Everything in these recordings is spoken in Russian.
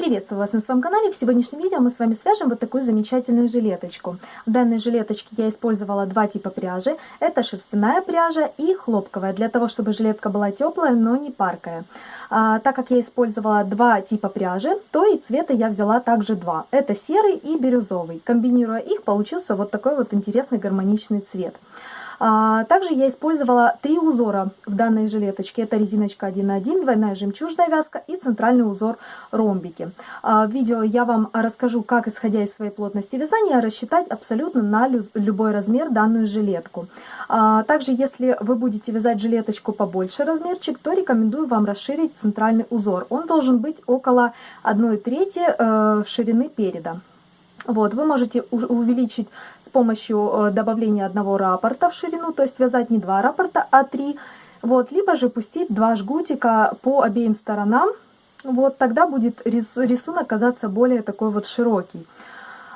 Приветствую вас на своем канале. В сегодняшнем видео мы с вами свяжем вот такую замечательную жилеточку. В данной жилеточке я использовала два типа пряжи. Это шерстяная пряжа и хлопковая, для того, чтобы жилетка была теплая, но не паркая. А, так как я использовала два типа пряжи, то и цвета я взяла также два. Это серый и бирюзовый. Комбинируя их, получился вот такой вот интересный гармоничный цвет. А, также я использовала три узора в данной жилеточке. Это резиночка 1.1, двойная жемчужная вязка и центральный узор ромбики. А, в видео я вам расскажу, как, исходя из своей плотности вязания, рассчитать абсолютно на любой размер данную жилетку. А, также, если вы будете вязать жилеточку побольше размерчик, то рекомендую вам расширить центральный узор. Он должен быть около 1 трети э, ширины переда. Вот, вы можете увеличить с помощью э, добавления одного раппорта в ширину, то есть связать не два раппорта, а три. Вот, либо же пустить два жгутика по обеим сторонам. Вот, тогда будет рисунок казаться более такой вот широкий.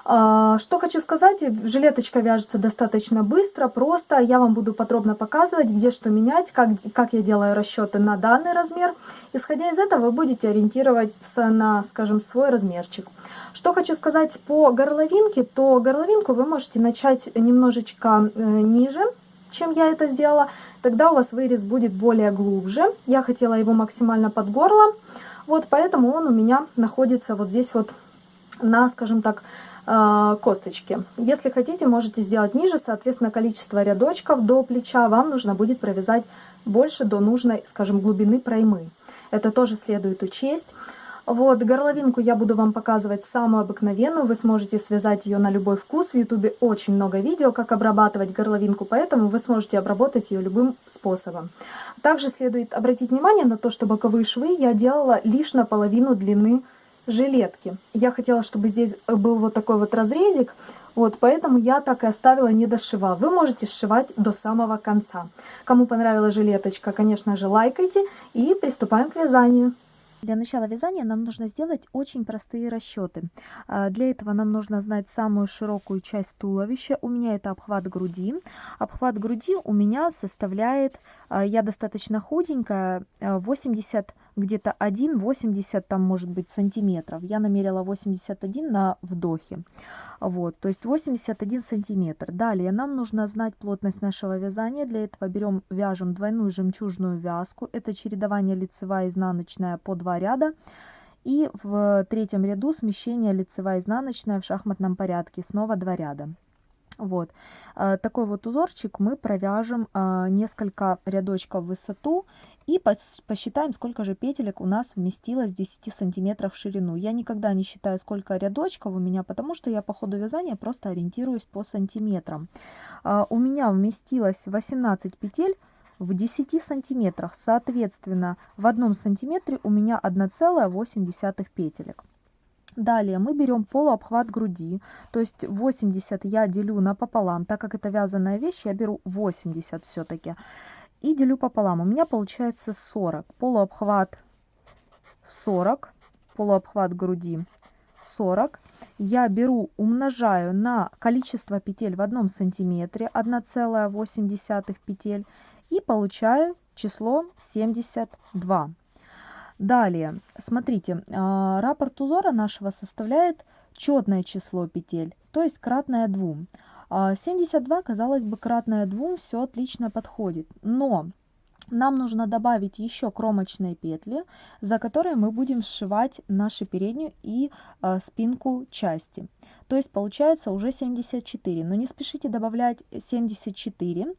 А, что хочу сказать, жилеточка вяжется достаточно быстро, просто. Я вам буду подробно показывать, где что менять, как, как я делаю расчеты на данный размер. Исходя из этого, вы будете ориентироваться на, скажем, свой размерчик. Что хочу сказать по горловинке, то горловинку вы можете начать немножечко э, ниже, чем я это сделала. Тогда у вас вырез будет более глубже. Я хотела его максимально под горло, вот поэтому он у меня находится вот здесь вот на, скажем так, косточки. Если хотите, можете сделать ниже, соответственно, количество рядочков до плеча вам нужно будет провязать больше до нужной, скажем, глубины проймы. Это тоже следует учесть. Вот, горловинку я буду вам показывать самую обыкновенную, вы сможете связать ее на любой вкус. В ютубе очень много видео, как обрабатывать горловинку, поэтому вы сможете обработать ее любым способом. Также следует обратить внимание на то, что боковые швы я делала лишь наполовину длины жилетки. Я хотела, чтобы здесь был вот такой вот разрезик, вот, поэтому я так и оставила, не дошивав. Вы можете сшивать до самого конца. Кому понравилась жилеточка, конечно же, лайкайте и приступаем к вязанию. Для начала вязания нам нужно сделать очень простые расчеты. А, для этого нам нужно знать самую широкую часть туловища. У меня это обхват груди. Обхват груди у меня составляет, я достаточно худенькая, 80 а, где-то 1,80 там может быть сантиметров. Я намерила 81 на вдохе. Вот, то есть 81 сантиметр. Далее нам нужно знать плотность нашего вязания. Для этого берем, вяжем двойную жемчужную вязку. Это чередование лицевая и изнаночная по два ряда. И в третьем ряду смещение лицевая и изнаночная в шахматном порядке. Снова два ряда. Вот э, такой вот узорчик мы провяжем э, несколько рядочков в высоту и посчитаем, сколько же петелек у нас вместилось 10 сантиметров в ширину. Я никогда не считаю, сколько рядочков у меня, потому что я по ходу вязания просто ориентируюсь по сантиметрам. Э, у меня вместилось 18 петель в 10 сантиметрах. Соответственно, в одном сантиметре у меня 1,8 петелек. Далее мы берем полуобхват груди, то есть 80 я делю напополам, так как это вязаная вещь, я беру 80 все-таки. И делю пополам, у меня получается 40. Полуобхват 40, полуобхват груди 40. Я беру, умножаю на количество петель в одном сантиметре, 1,8 петель, и получаю число 72. Далее, смотрите, а, раппорт узора нашего составляет четное число петель, то есть кратное 2. 72, а, казалось бы, кратное 2, все отлично подходит. Но нам нужно добавить еще кромочные петли, за которые мы будем сшивать нашу переднюю и э, спинку части. То есть получается уже 74. Но не спешите добавлять 74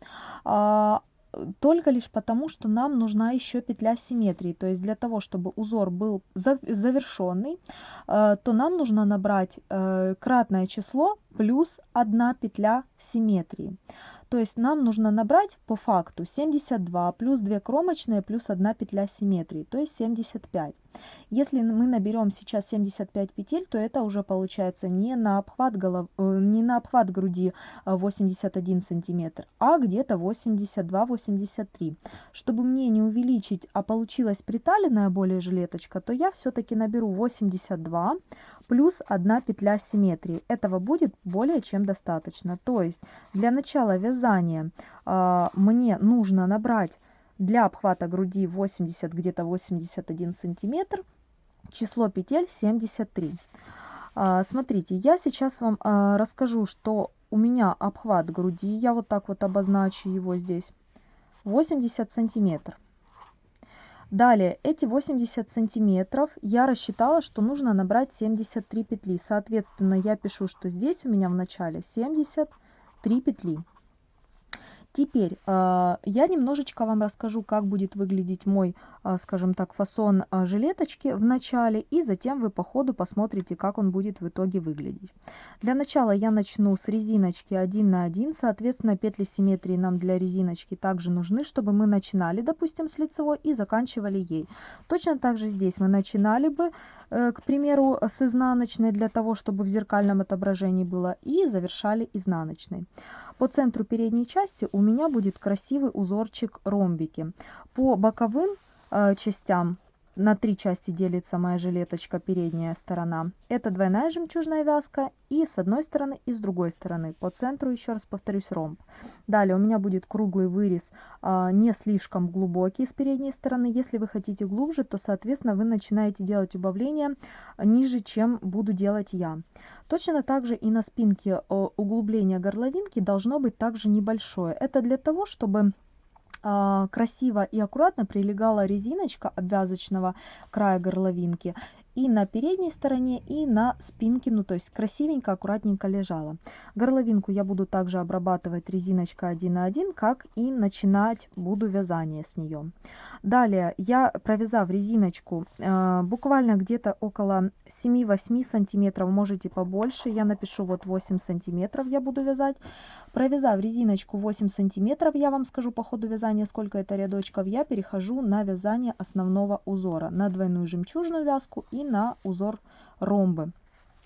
только лишь потому, что нам нужна еще петля симметрии. То есть для того, чтобы узор был завершенный, э, то нам нужно набрать э, кратное число плюс одна петля симметрии. То есть нам нужно набрать по факту 72 плюс 2 кромочные плюс 1 петля симметрии, то есть 75. Если мы наберем сейчас 75 петель, то это уже получается не на обхват, голов... Э, не на обхват груди 81 сантиметр, а где-то 82-83. Чтобы мне не увеличить, а получилась приталенная более жилеточка, то я все-таки наберу 82 плюс 1 петля симметрии. Этого будет более чем достаточно. То есть для начала вязания э, мне нужно набрать для обхвата груди 80, где-то 81 сантиметр. число петель 73. А, смотрите, я сейчас вам а, расскажу, что у меня обхват груди, я вот так вот обозначу его здесь, 80 сантиметров. Далее, эти 80 сантиметров я рассчитала, что нужно набрать 73 петли. Соответственно, я пишу, что здесь у меня в начале 73 петли. Теперь э, я немножечко вам расскажу, как будет выглядеть мой, э, скажем так, фасон э, жилеточки в начале, и затем вы по ходу посмотрите, как он будет в итоге выглядеть. Для начала я начну с резиночки 1 на 1, соответственно, петли симметрии нам для резиночки также нужны, чтобы мы начинали, допустим, с лицевой и заканчивали ей. Точно так же здесь мы начинали бы, э, к примеру, с изнаночной для того, чтобы в зеркальном отображении было, и завершали изнаночной. По центру передней части у меня будет красивый узорчик ромбики. По боковым э, частям на три части делится моя жилеточка передняя сторона. Это двойная жемчужная вязка и с одной стороны и с другой стороны. По центру еще раз повторюсь ромб. Далее у меня будет круглый вырез, а, не слишком глубокий с передней стороны. Если вы хотите глубже, то соответственно вы начинаете делать убавление ниже, чем буду делать я. Точно так же и на спинке углубление горловинки должно быть также небольшое. Это для того, чтобы а, красиво и аккуратно прилегала резиночка обвязочного края горловинки и на передней стороне, и на спинке, ну то есть красивенько, аккуратненько лежала. Горловинку я буду также обрабатывать резиночкой 1 на 1, как и начинать буду вязание с нее. Далее я провязав резиночку э, буквально где-то около 7-8 сантиметров, можете побольше, я напишу вот 8 сантиметров я буду вязать. Провязав резиночку 8 сантиметров, я вам скажу по ходу вязания, сколько это рядочков, я перехожу на вязание основного узора, на двойную жемчужную вязку и на узор ромбы.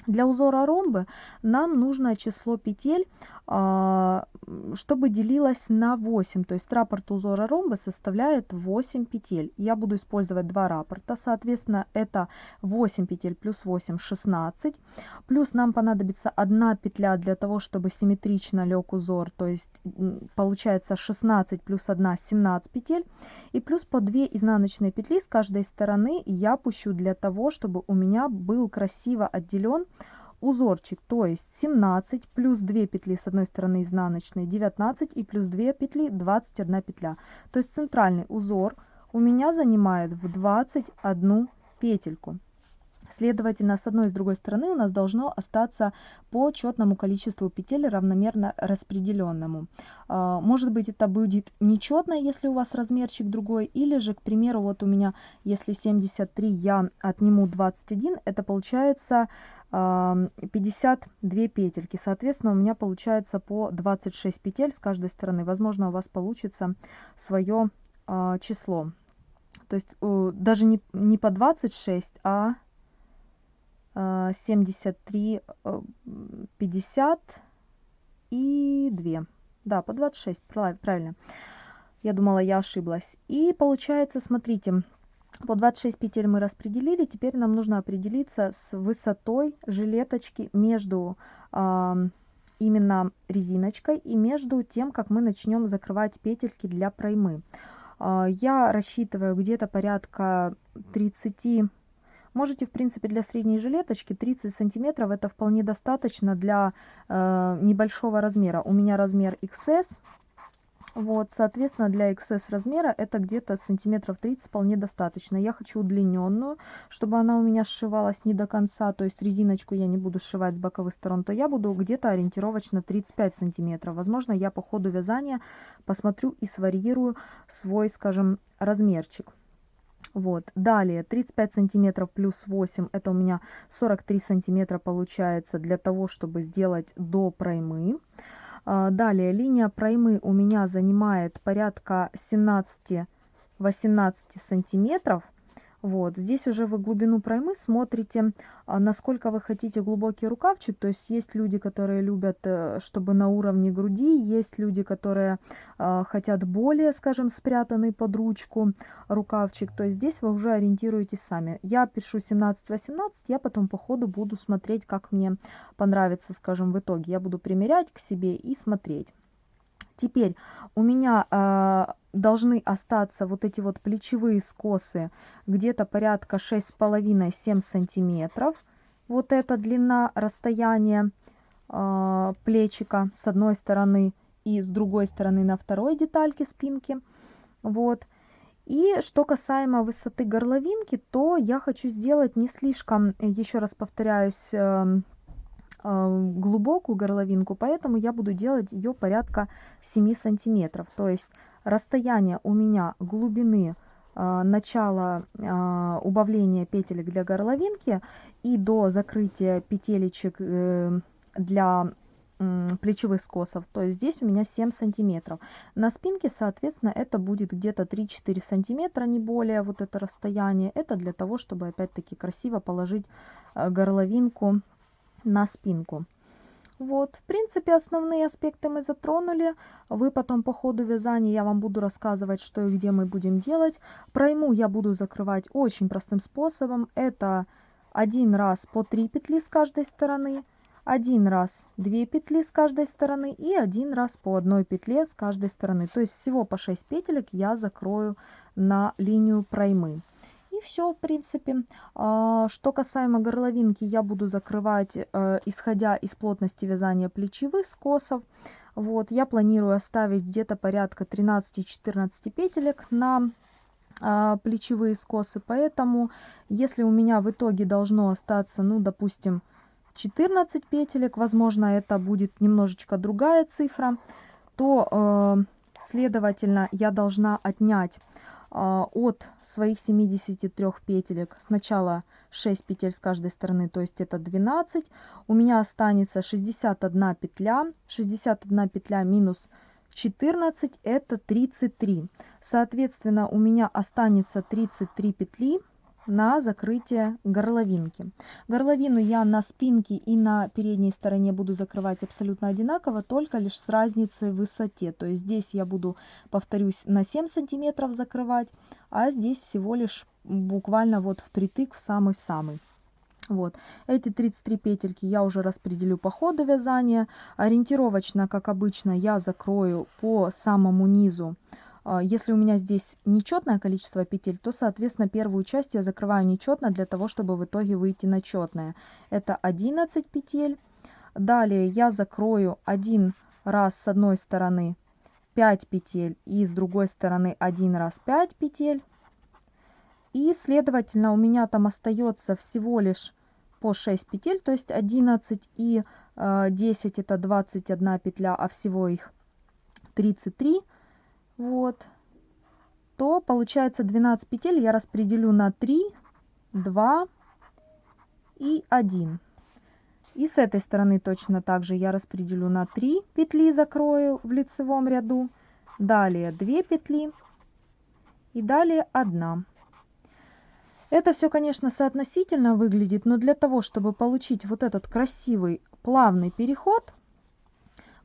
Для узора ромбы нам нужно число петель, чтобы делилось на 8. То есть раппорт узора ромбы составляет 8 петель. Я буду использовать два раппорта. Соответственно, это 8 петель плюс 8, 16. Плюс нам понадобится одна петля для того, чтобы симметрично лег узор. То есть получается 16 плюс 1, 17 петель. И плюс по 2 изнаночные петли с каждой стороны я пущу для того, чтобы у меня был красиво отделен узорчик, то есть 17 плюс 2 петли с одной стороны изнаночной 19 и плюс 2 петли 21 петля. То есть центральный узор у меня занимает в 21 петельку. Следовательно, с одной и с другой стороны у нас должно остаться по четному количеству петель равномерно распределенному. А, может быть это будет нечетно, если у вас размерчик другой, или же, к примеру, вот у меня, если 73 я отниму 21, это получается 52 петельки. Соответственно, у меня получается по 26 петель с каждой стороны. Возможно, у вас получится свое а, число. То есть даже не, не по 26, а 73, 50 э, и 2. Да, по 26, правильно. Я думала, я ошиблась. И получается, смотрите, по 26 петель мы распределили. Теперь нам нужно определиться с высотой жилеточки между э, именно резиночкой и между тем, как мы начнем закрывать петельки для проймы. Э, я рассчитываю где-то порядка 30 Можете, в принципе, для средней жилеточки 30 сантиметров это вполне достаточно для э, небольшого размера. У меня размер XS, вот, соответственно, для XS размера это где-то сантиметров 30 вполне достаточно. Я хочу удлиненную, чтобы она у меня сшивалась не до конца, то есть резиночку я не буду сшивать с боковых сторон, то я буду где-то ориентировочно 35 сантиметров. Возможно, я по ходу вязания посмотрю и сварьирую свой, скажем, размерчик. Вот. Далее 35 сантиметров плюс 8, это у меня 43 сантиметра получается для того, чтобы сделать до проймы. А, далее линия проймы у меня занимает порядка 17-18 сантиметров. Вот, здесь уже вы глубину проймы смотрите, а, насколько вы хотите глубокий рукавчик. То есть есть люди, которые любят, э, чтобы на уровне груди, есть люди, которые а, хотят более, скажем, спрятанный под ручку рукавчик. То есть здесь вы уже ориентируетесь сами. Я пишу 17-18, я потом по ходу буду смотреть, как мне понравится, скажем, в итоге. Я буду примерять к себе и смотреть. Теперь у меня э, должны остаться вот эти вот плечевые скосы где-то порядка 6,5-7 сантиметров. Вот эта длина расстояния э, плечика с одной стороны и с другой стороны на второй детальке спинки. Вот. И что касаемо высоты горловинки, то я хочу сделать не слишком, еще раз повторяюсь, эм, э, глубокую горловинку, поэтому я буду делать ее порядка 7 сантиметров. То есть расстояние у меня глубины э, начала э, убавления петелек для горловинки и до закрытия петелечек для плечевых скосов, то есть здесь у меня 7 сантиметров. На спинке, соответственно, это будет где-то 3-4 сантиметра, не более, вот это расстояние. Это для того, чтобы опять-таки красиво положить э, горловинку на спинку. Вот, в принципе, основные аспекты мы затронули. Вы потом по ходу вязания я вам буду рассказывать, что и где мы будем делать. Пройму я буду закрывать очень простым способом. Это один раз по 3 петли с каждой стороны один раз 2 петли с каждой стороны и один раз по одной петле с каждой стороны. То есть всего по 6 петелек я закрою на линию проймы. Все, в принципе. А, что касаемо горловинки, я буду закрывать, э, исходя из плотности вязания плечевых скосов. Вот, я планирую оставить где-то порядка 13-14 петелек на а, плечевые скосы. Поэтому, если у меня в итоге должно остаться, ну, допустим, 14 петелек, возможно, это будет немножечко другая цифра, то, э, следовательно, я должна отнять от своих 73 петелек сначала 6 петель с каждой стороны, то есть это 12. У меня останется 61 петля, 61 петля минус 14 это 33. Соответственно, у меня останется 33 петли на закрытие горловинки. Горловину я на спинке и на передней стороне буду закрывать абсолютно одинаково, только лишь с разницей в высоте. То есть здесь я буду, повторюсь, на 7 сантиметров закрывать, а здесь всего лишь буквально вот впритык в самый-самый. Вот, эти 33 петельки я уже распределю по ходу вязания. Ориентировочно, как обычно, я закрою по самому низу если у меня здесь нечетное количество петель, то, соответственно, первую часть я закрываю нечетно для того, чтобы в итоге выйти на четное. Это 11 петель. Далее я закрою один раз с одной стороны 5 петель и с другой стороны один раз 5 петель. И, следовательно, у меня там остается всего лишь по 6 петель, то есть 11 и э, 10 это 21 петля, а всего их 33 вот, то получается 12 петель я распределю на 3, 2 и 1. И с этой стороны точно так же я распределю на 3 петли, закрою в лицевом ряду. Далее 2 петли и далее 1. Это все, конечно, соотносительно выглядит, но для того, чтобы получить вот этот красивый плавный переход,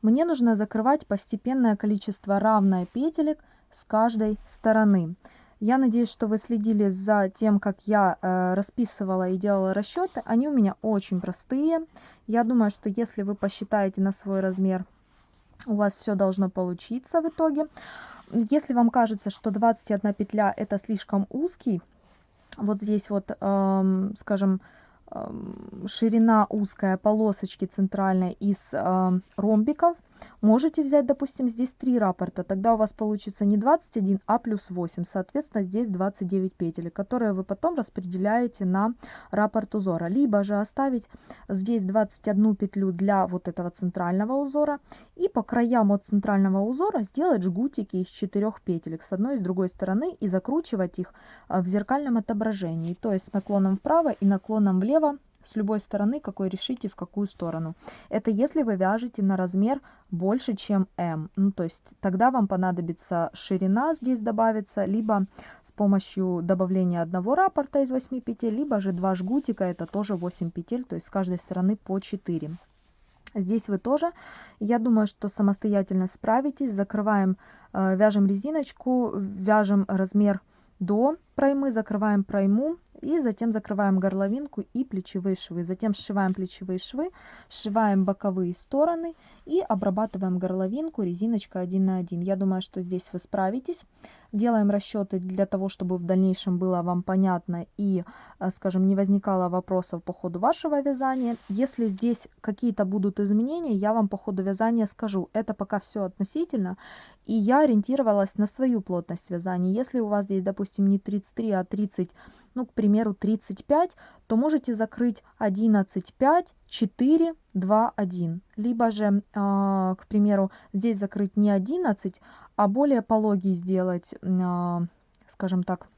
мне нужно закрывать постепенное количество равное петелек с каждой стороны. Я надеюсь, что вы следили за тем, как я э, расписывала и делала расчеты. Они у меня очень простые. Я думаю, что если вы посчитаете на свой размер, у вас все должно получиться в итоге. Если вам кажется, что 21 петля это слишком узкий, вот здесь вот, эм, скажем, ширина узкая полосочки центральной из э, ромбиков. Можете взять, допустим, здесь три раппорта, тогда у вас получится не 21, а плюс 8. Соответственно, здесь 29 петель, которые вы потом распределяете на раппорт узора. Либо же оставить здесь 21 петлю для вот этого центрального узора. И по краям от центрального узора сделать жгутики из 4 петелек с одной и с другой стороны и закручивать их э, в зеркальном отображении. То есть наклоном вправо и наклоном влево с любой стороны, какой решите, в какую сторону. Это если вы вяжете на размер больше, чем М. Ну, то есть тогда вам понадобится ширина здесь добавится, либо с помощью добавления одного раппорта из 8 петель, либо же два жгутика, это тоже 8 петель, то есть с каждой стороны по 4. Здесь вы тоже, я думаю, что самостоятельно справитесь. Закрываем, э, вяжем резиночку, вяжем размер до проймы, закрываем пройму и затем закрываем горловинку и плечевые швы. Затем сшиваем плечевые швы, сшиваем боковые стороны и обрабатываем горловинку резиночкой 1 на 1. Я думаю, что здесь вы справитесь. Делаем расчеты для того, чтобы в дальнейшем было вам понятно и, э, скажем, не возникало вопросов по ходу вашего вязания. Если здесь какие-то будут изменения, я вам по ходу вязания скажу. Это пока все относительно, и я ориентировалась на свою плотность вязания. Если у вас здесь, допустим, не 33, а 30, ну, к примеру, 35, то можете закрыть 11, 5, 4, 2, 1. Либо же, э, к примеру, здесь закрыть не 11, а более пологий сделать, э, скажем так,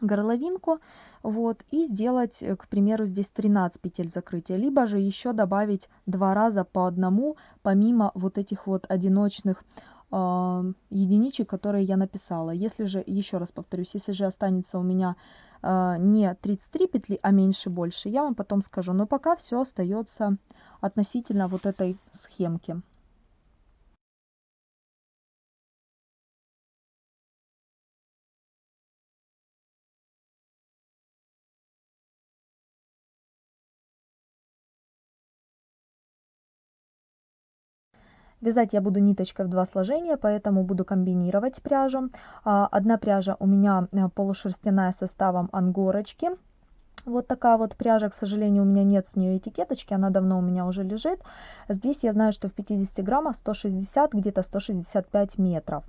горловинку, вот, и сделать, к примеру, здесь 13 петель закрытия, либо же еще добавить два раза по одному, помимо вот этих вот одиночных единичек, которые я написала. Если же, еще раз повторюсь, если же останется у меня э, не 33 петли, а меньше больше, я вам потом скажу. Но пока все остается относительно вот этой схемки. Вязать я буду ниточкой в два сложения, поэтому буду комбинировать пряжу. А, одна пряжа у меня э, полушерстяная составом ангорочки. Вот такая вот пряжа, к сожалению, у меня нет с нее этикеточки, она давно у меня уже лежит. Здесь я знаю, что в 50 граммах 160, где-то 165 метров.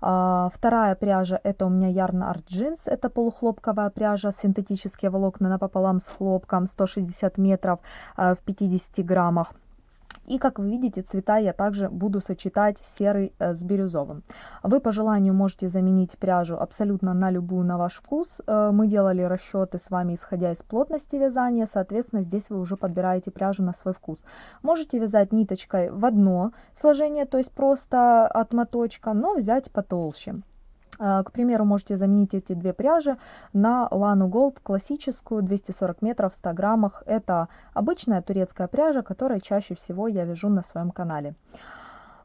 А, вторая пряжа, это у меня Yarn Art Jeans, это полухлопковая пряжа, синтетические волокна напополам с хлопком, 160 метров а, в 50 граммах. И как вы видите, цвета я также буду сочетать серый э, с бирюзовым. Вы по желанию можете заменить пряжу абсолютно на любую на ваш вкус. Э, мы делали расчеты с вами исходя из плотности вязания, соответственно здесь вы уже подбираете пряжу на свой вкус. Можете вязать ниточкой в одно сложение, то есть просто от моточка, но взять потолще. А, к примеру, можете заменить эти две пряжи на Лану Gold классическую 240 метров в 100 граммах. Это обычная турецкая пряжа, которая чаще всего я вяжу на своем канале.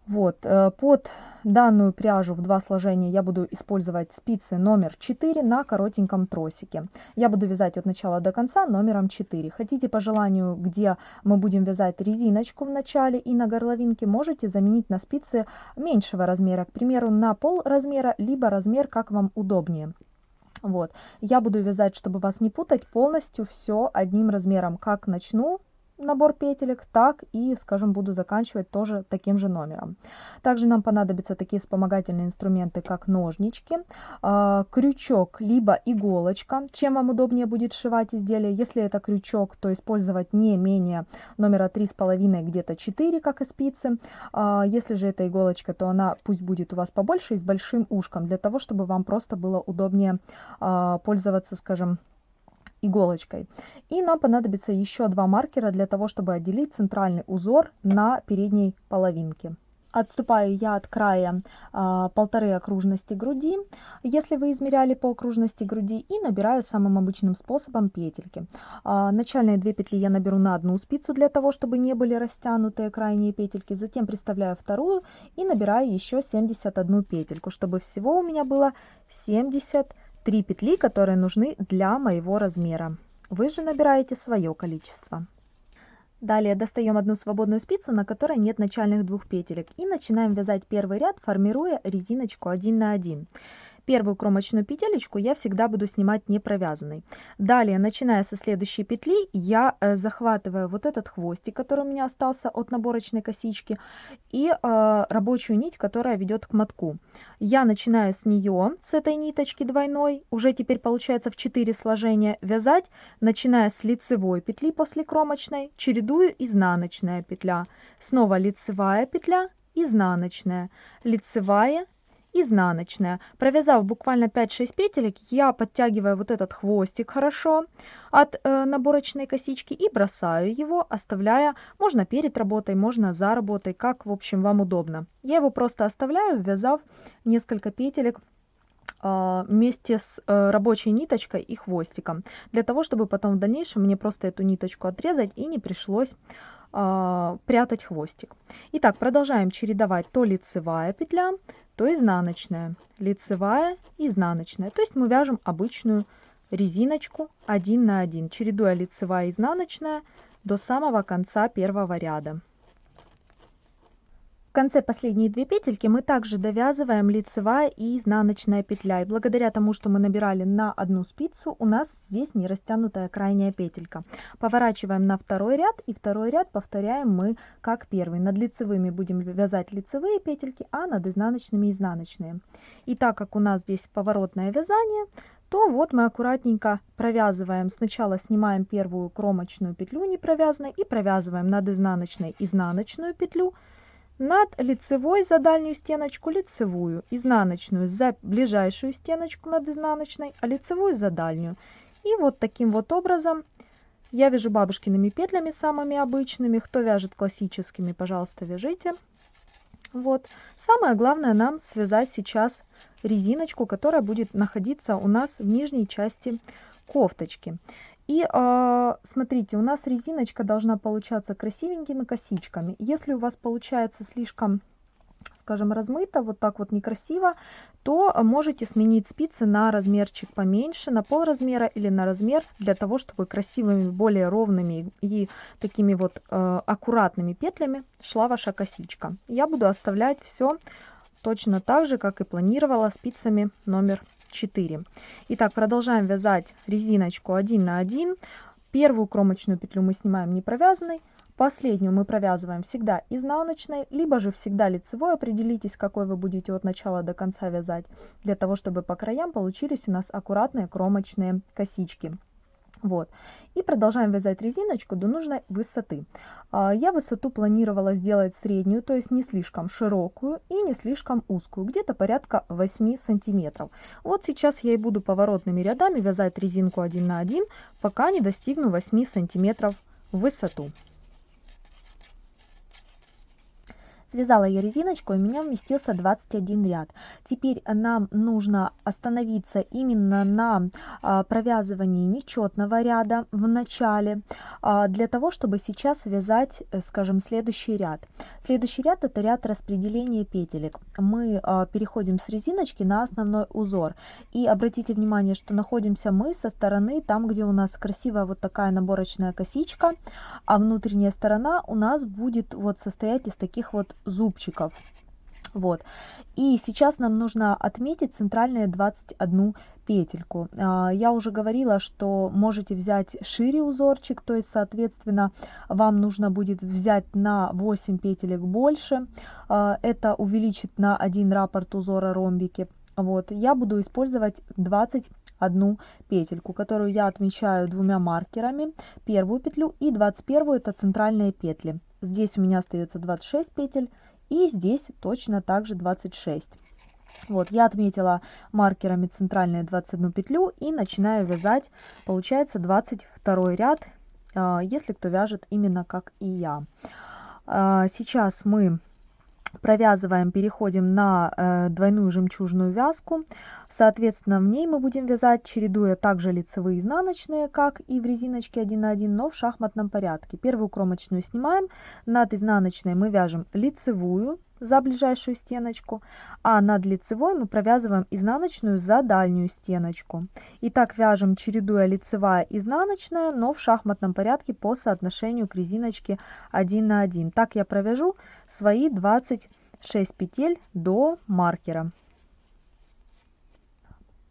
Вот, э, под данную пряжу в два сложения я буду использовать спицы номер 4 на коротеньком тросике. Я буду вязать от начала до конца номером 4. Хотите по желанию, где мы будем вязать резиночку в начале и на горловинке, можете заменить на спицы меньшего размера, к примеру, на пол размера, либо размер, как вам удобнее. Вот, я буду вязать, чтобы вас не путать, полностью все одним размером. Как начну, набор петелек, так и, скажем, буду заканчивать тоже таким же номером. Также нам понадобятся такие вспомогательные инструменты, как ножнички, а, крючок, либо иголочка, чем вам удобнее будет сшивать изделие. Если это крючок, то использовать не менее номера 3,5, где-то 4, как и спицы. А, если же это иголочка, то она пусть будет у вас побольше и с большим ушком, для того, чтобы вам просто было удобнее а, пользоваться, скажем, иголочкой. И нам понадобится еще два маркера для того, чтобы отделить центральный узор на передней половинке. Отступаю я от края а, полторы окружности груди, если вы измеряли по окружности груди, и набираю самым обычным способом петельки. А, начальные две петли я наберу на одну спицу для того, чтобы не были растянутые крайние петельки, затем приставляю вторую и набираю еще 71 петельку, чтобы всего у меня было 70 3 петли, которые нужны для моего размера. Вы же набираете свое количество. Далее достаем одну свободную спицу, на которой нет начальных двух петелек и начинаем вязать первый ряд, формируя резиночку 1 на 1. Первую кромочную петелечку я всегда буду снимать не провязанной. Далее, начиная со следующей петли, я э, захватываю вот этот хвостик, который у меня остался от наборочной косички, и э, рабочую нить, которая ведет к мотку. Я начинаю с нее, с этой ниточки двойной, уже теперь получается в 4 сложения вязать, начиная с лицевой петли после кромочной, чередую изнаночная петля, снова лицевая петля, изнаночная, лицевая, изнаночная. Провязав буквально 5-6 петелек, я подтягиваю вот этот хвостик хорошо от э, наборочной косички и бросаю его, оставляя, можно перед работой, можно за работой, как в общем вам удобно. Я его просто оставляю, ввязав несколько петелек вместе с э, рабочей ниточкой и хвостиком, для того, чтобы потом в дальнейшем мне просто эту ниточку отрезать и не пришлось э, прятать хвостик. Итак, продолжаем чередовать то лицевая петля, то изнаночная, лицевая, изнаночная. То есть мы вяжем обычную резиночку 1 на 1, чередуя лицевая и изнаночная до самого конца первого ряда. Конце последние две петельки мы также довязываем лицевая и изнаночная петля. И благодаря тому, что мы набирали на одну спицу, у нас здесь не растянутая крайняя петелька. Поворачиваем на второй ряд и второй ряд повторяем мы как первый. Над лицевыми будем вязать лицевые петельки, а над изнаночными изнаночные. И так как у нас здесь поворотное вязание, то вот мы аккуратненько провязываем. Сначала снимаем первую кромочную петлю не провязанной и провязываем над изнаночной изнаночную петлю, над лицевой за дальнюю стеночку лицевую, изнаночную за ближайшую стеночку над изнаночной, а лицевую за дальнюю. И вот таким вот образом я вяжу бабушкиными петлями самыми обычными. Кто вяжет классическими, пожалуйста, вяжите. Вот. Самое главное нам связать сейчас резиночку, которая будет находиться у нас в нижней части кофточки. И э, смотрите, у нас резиночка должна получаться красивенькими косичками. Если у вас получается слишком, скажем, размыто, вот так вот некрасиво, то можете сменить спицы на размерчик поменьше, на пол размера или на размер, для того, чтобы красивыми, более ровными и такими вот э, аккуратными петлями шла ваша косичка. Я буду оставлять все точно так же, как и планировала спицами номер 4. Итак, продолжаем вязать резиночку 1 на 1. Первую кромочную петлю мы снимаем не провязанной, последнюю мы провязываем всегда изнаночной, либо же всегда лицевой. Определитесь, какой вы будете от начала до конца вязать, для того, чтобы по краям получились у нас аккуратные кромочные косички. Вот. И продолжаем вязать резиночку до нужной высоты. А, я высоту планировала сделать среднюю, то есть не слишком широкую и не слишком узкую, где-то порядка 8 сантиметров. Вот сейчас я и буду поворотными рядами вязать резинку 1 на 1, пока не достигну 8 сантиметров в высоту. Связала я резиночку, и у меня вместился 21 ряд. Теперь нам нужно остановиться именно на а, провязывании нечетного ряда в начале, а, для того, чтобы сейчас связать, э, скажем, следующий ряд. Следующий ряд это ряд распределения петелек. Мы а, переходим с резиночки на основной узор. И обратите внимание, что находимся мы со стороны, там, где у нас красивая вот такая наборочная косичка, а внутренняя сторона у нас будет вот состоять из таких вот зубчиков. Вот. И сейчас нам нужно отметить центральные 21 петельку. А, я уже говорила, что можете взять шире узорчик, то есть, соответственно, вам нужно будет взять на 8 петелек больше. А, это увеличит на один раппорт узора ромбики. Вот. Я буду использовать 21 петельку, которую я отмечаю двумя маркерами. Первую петлю и 21 это центральные петли. Здесь у меня остается 26 петель и здесь точно также 26. Вот, я отметила маркерами центральные 21 петлю и начинаю вязать, получается 22 ряд, а, если кто вяжет именно как и я. А, сейчас мы провязываем, переходим на э, двойную жемчужную вязку. Соответственно, в ней мы будем вязать, чередуя также лицевые и изнаночные, как и в резиночке 1 на 1, но в шахматном порядке. Первую кромочную снимаем, над изнаночной мы вяжем лицевую за ближайшую стеночку, а над лицевой мы провязываем изнаночную за дальнюю стеночку. И так вяжем, чередуя лицевая и изнаночная, но в шахматном порядке по соотношению к резиночке 1 на 1. Так я провяжу свои 26 петель до маркера.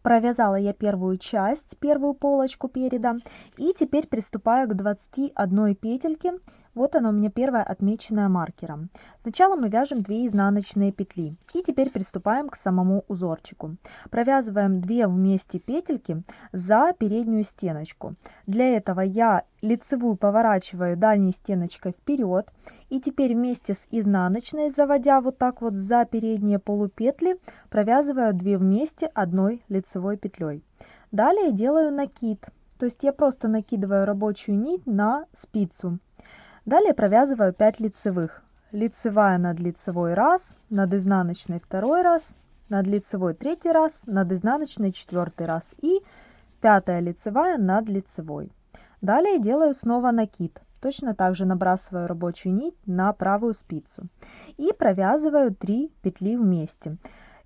Провязала я первую часть, первую полочку переда. И теперь приступаю к 21 петельке вот она у меня первая отмеченная маркером. Сначала мы вяжем 2 изнаночные петли. И теперь приступаем к самому узорчику. Провязываем 2 вместе петельки за переднюю стеночку. Для этого я лицевую поворачиваю дальней стеночкой вперед. И теперь вместе с изнаночной, заводя вот так вот за передние полупетли, провязываю 2 вместе одной лицевой петлей. Далее делаю накид. То есть я просто накидываю рабочую нить на спицу. Далее провязываю 5 лицевых. Лицевая над лицевой раз, над изнаночной второй раз, над лицевой третий раз, над изнаночной четвертый раз и пятая лицевая над лицевой. Далее делаю снова накид. Точно так же набрасываю рабочую нить на правую спицу и провязываю 3 петли вместе.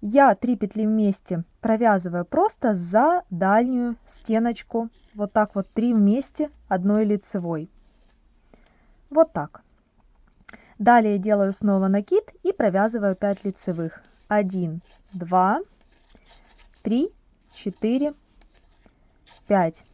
я 3 петли вместе провязываю просто за дальнюю стеночку. Вот так вот 3 вместе одной лицевой. Вот так. Далее делаю снова накид и провязываю 5 лицевых. 1, 2, 3, 4, 5.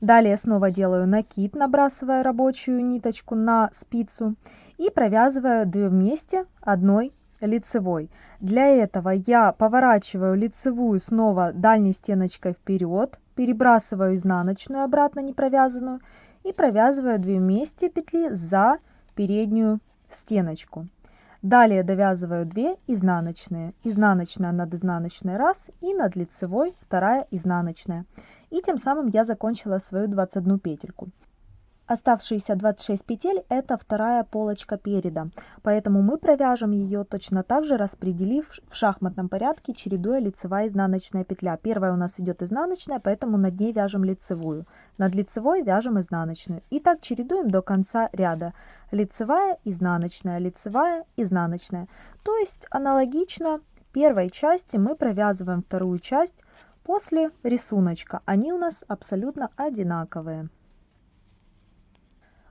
Далее снова делаю накид, набрасывая рабочую ниточку на спицу и провязываю 2 вместе одной лицевой. Для этого я поворачиваю лицевую снова дальней стеночкой вперед, перебрасываю изнаночную обратно не провязанную и провязываю 2 вместе петли за переднюю стеночку. Далее довязываю 2 изнаночные. Изнаночная над изнаночной раз и над лицевой вторая изнаночная. И тем самым я закончила свою 21 петельку. Оставшиеся 26 петель это вторая полочка переда, поэтому мы провяжем ее точно так же, распределив в шахматном порядке, чередуя лицевая и изнаночная петля. Первая у нас идет изнаночная, поэтому над ней вяжем лицевую. Над лицевой вяжем изнаночную. И так чередуем до конца ряда. Лицевая, изнаночная, лицевая, изнаночная. То есть аналогично первой части мы провязываем вторую часть после рисуночка. Они у нас абсолютно одинаковые.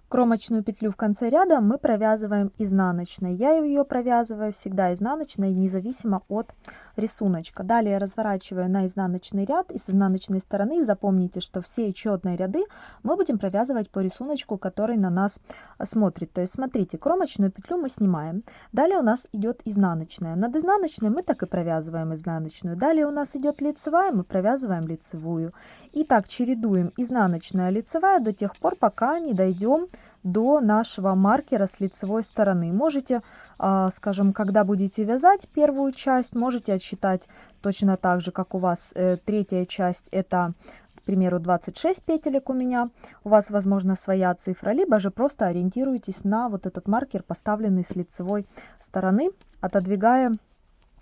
Кромочную петлю в конце ряда мы провязываем изнаночной. Я ее провязываю всегда изнаночной, независимо от рисуночка. Далее разворачиваю на изнаночный ряд и с изнаночной стороны запомните, что все четные ряды мы будем провязывать по рисунку, который на нас смотрит. То есть смотрите, кромочную петлю мы снимаем. Далее у нас идет изнаночная. Над изнаночной мы так и провязываем изнаночную. Далее у нас идет лицевая, мы провязываем лицевую. И так чередуем изнаночная, лицевая до тех пор, пока не дойдем до нашего маркера с лицевой стороны. Можете, а, скажем, когда будете вязать первую часть, можете отсчитать точно так же, как у вас э, третья часть, это, к примеру, 26 петелек у меня. У вас, возможно, своя цифра, либо же просто ориентируйтесь на вот этот маркер, поставленный с лицевой стороны, отодвигая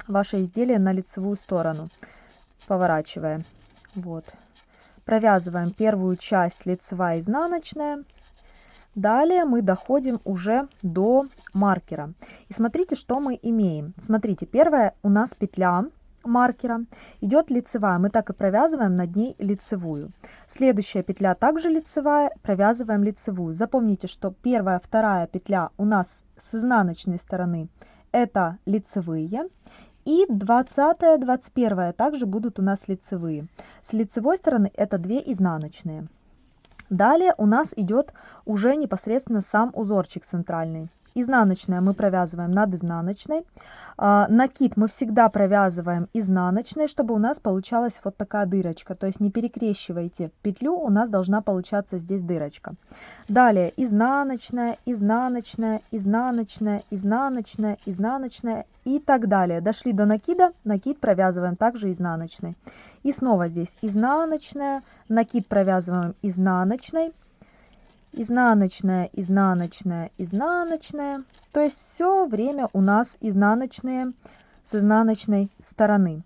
ваше изделие на лицевую сторону, поворачивая. Вот. Провязываем первую часть лицевая изнаночная. Далее мы доходим уже до маркера. И смотрите, что мы имеем. Смотрите, первая у нас петля маркера идет лицевая. Мы так и провязываем над ней лицевую. Следующая петля также лицевая, провязываем лицевую. Запомните, что первая, вторая петля у нас с изнаночной стороны это лицевые. И 20 21 также будут у нас лицевые. С лицевой стороны это 2 изнаночные. Далее у нас идет уже непосредственно сам узорчик центральный. Изнаночная мы провязываем над изнаночной. А, накид мы всегда провязываем изнаночной, чтобы у нас получалась вот такая дырочка. То есть не перекрещивайте петлю, у нас должна получаться здесь дырочка. Далее изнаночная, изнаночная, изнаночная, изнаночная, изнаночная и так далее. Дошли до накида, накид провязываем также изнаночной. И снова здесь изнаночная, накид провязываем изнаночной, изнаночная, изнаночная, изнаночная. То есть все время у нас изнаночные с изнаночной стороны.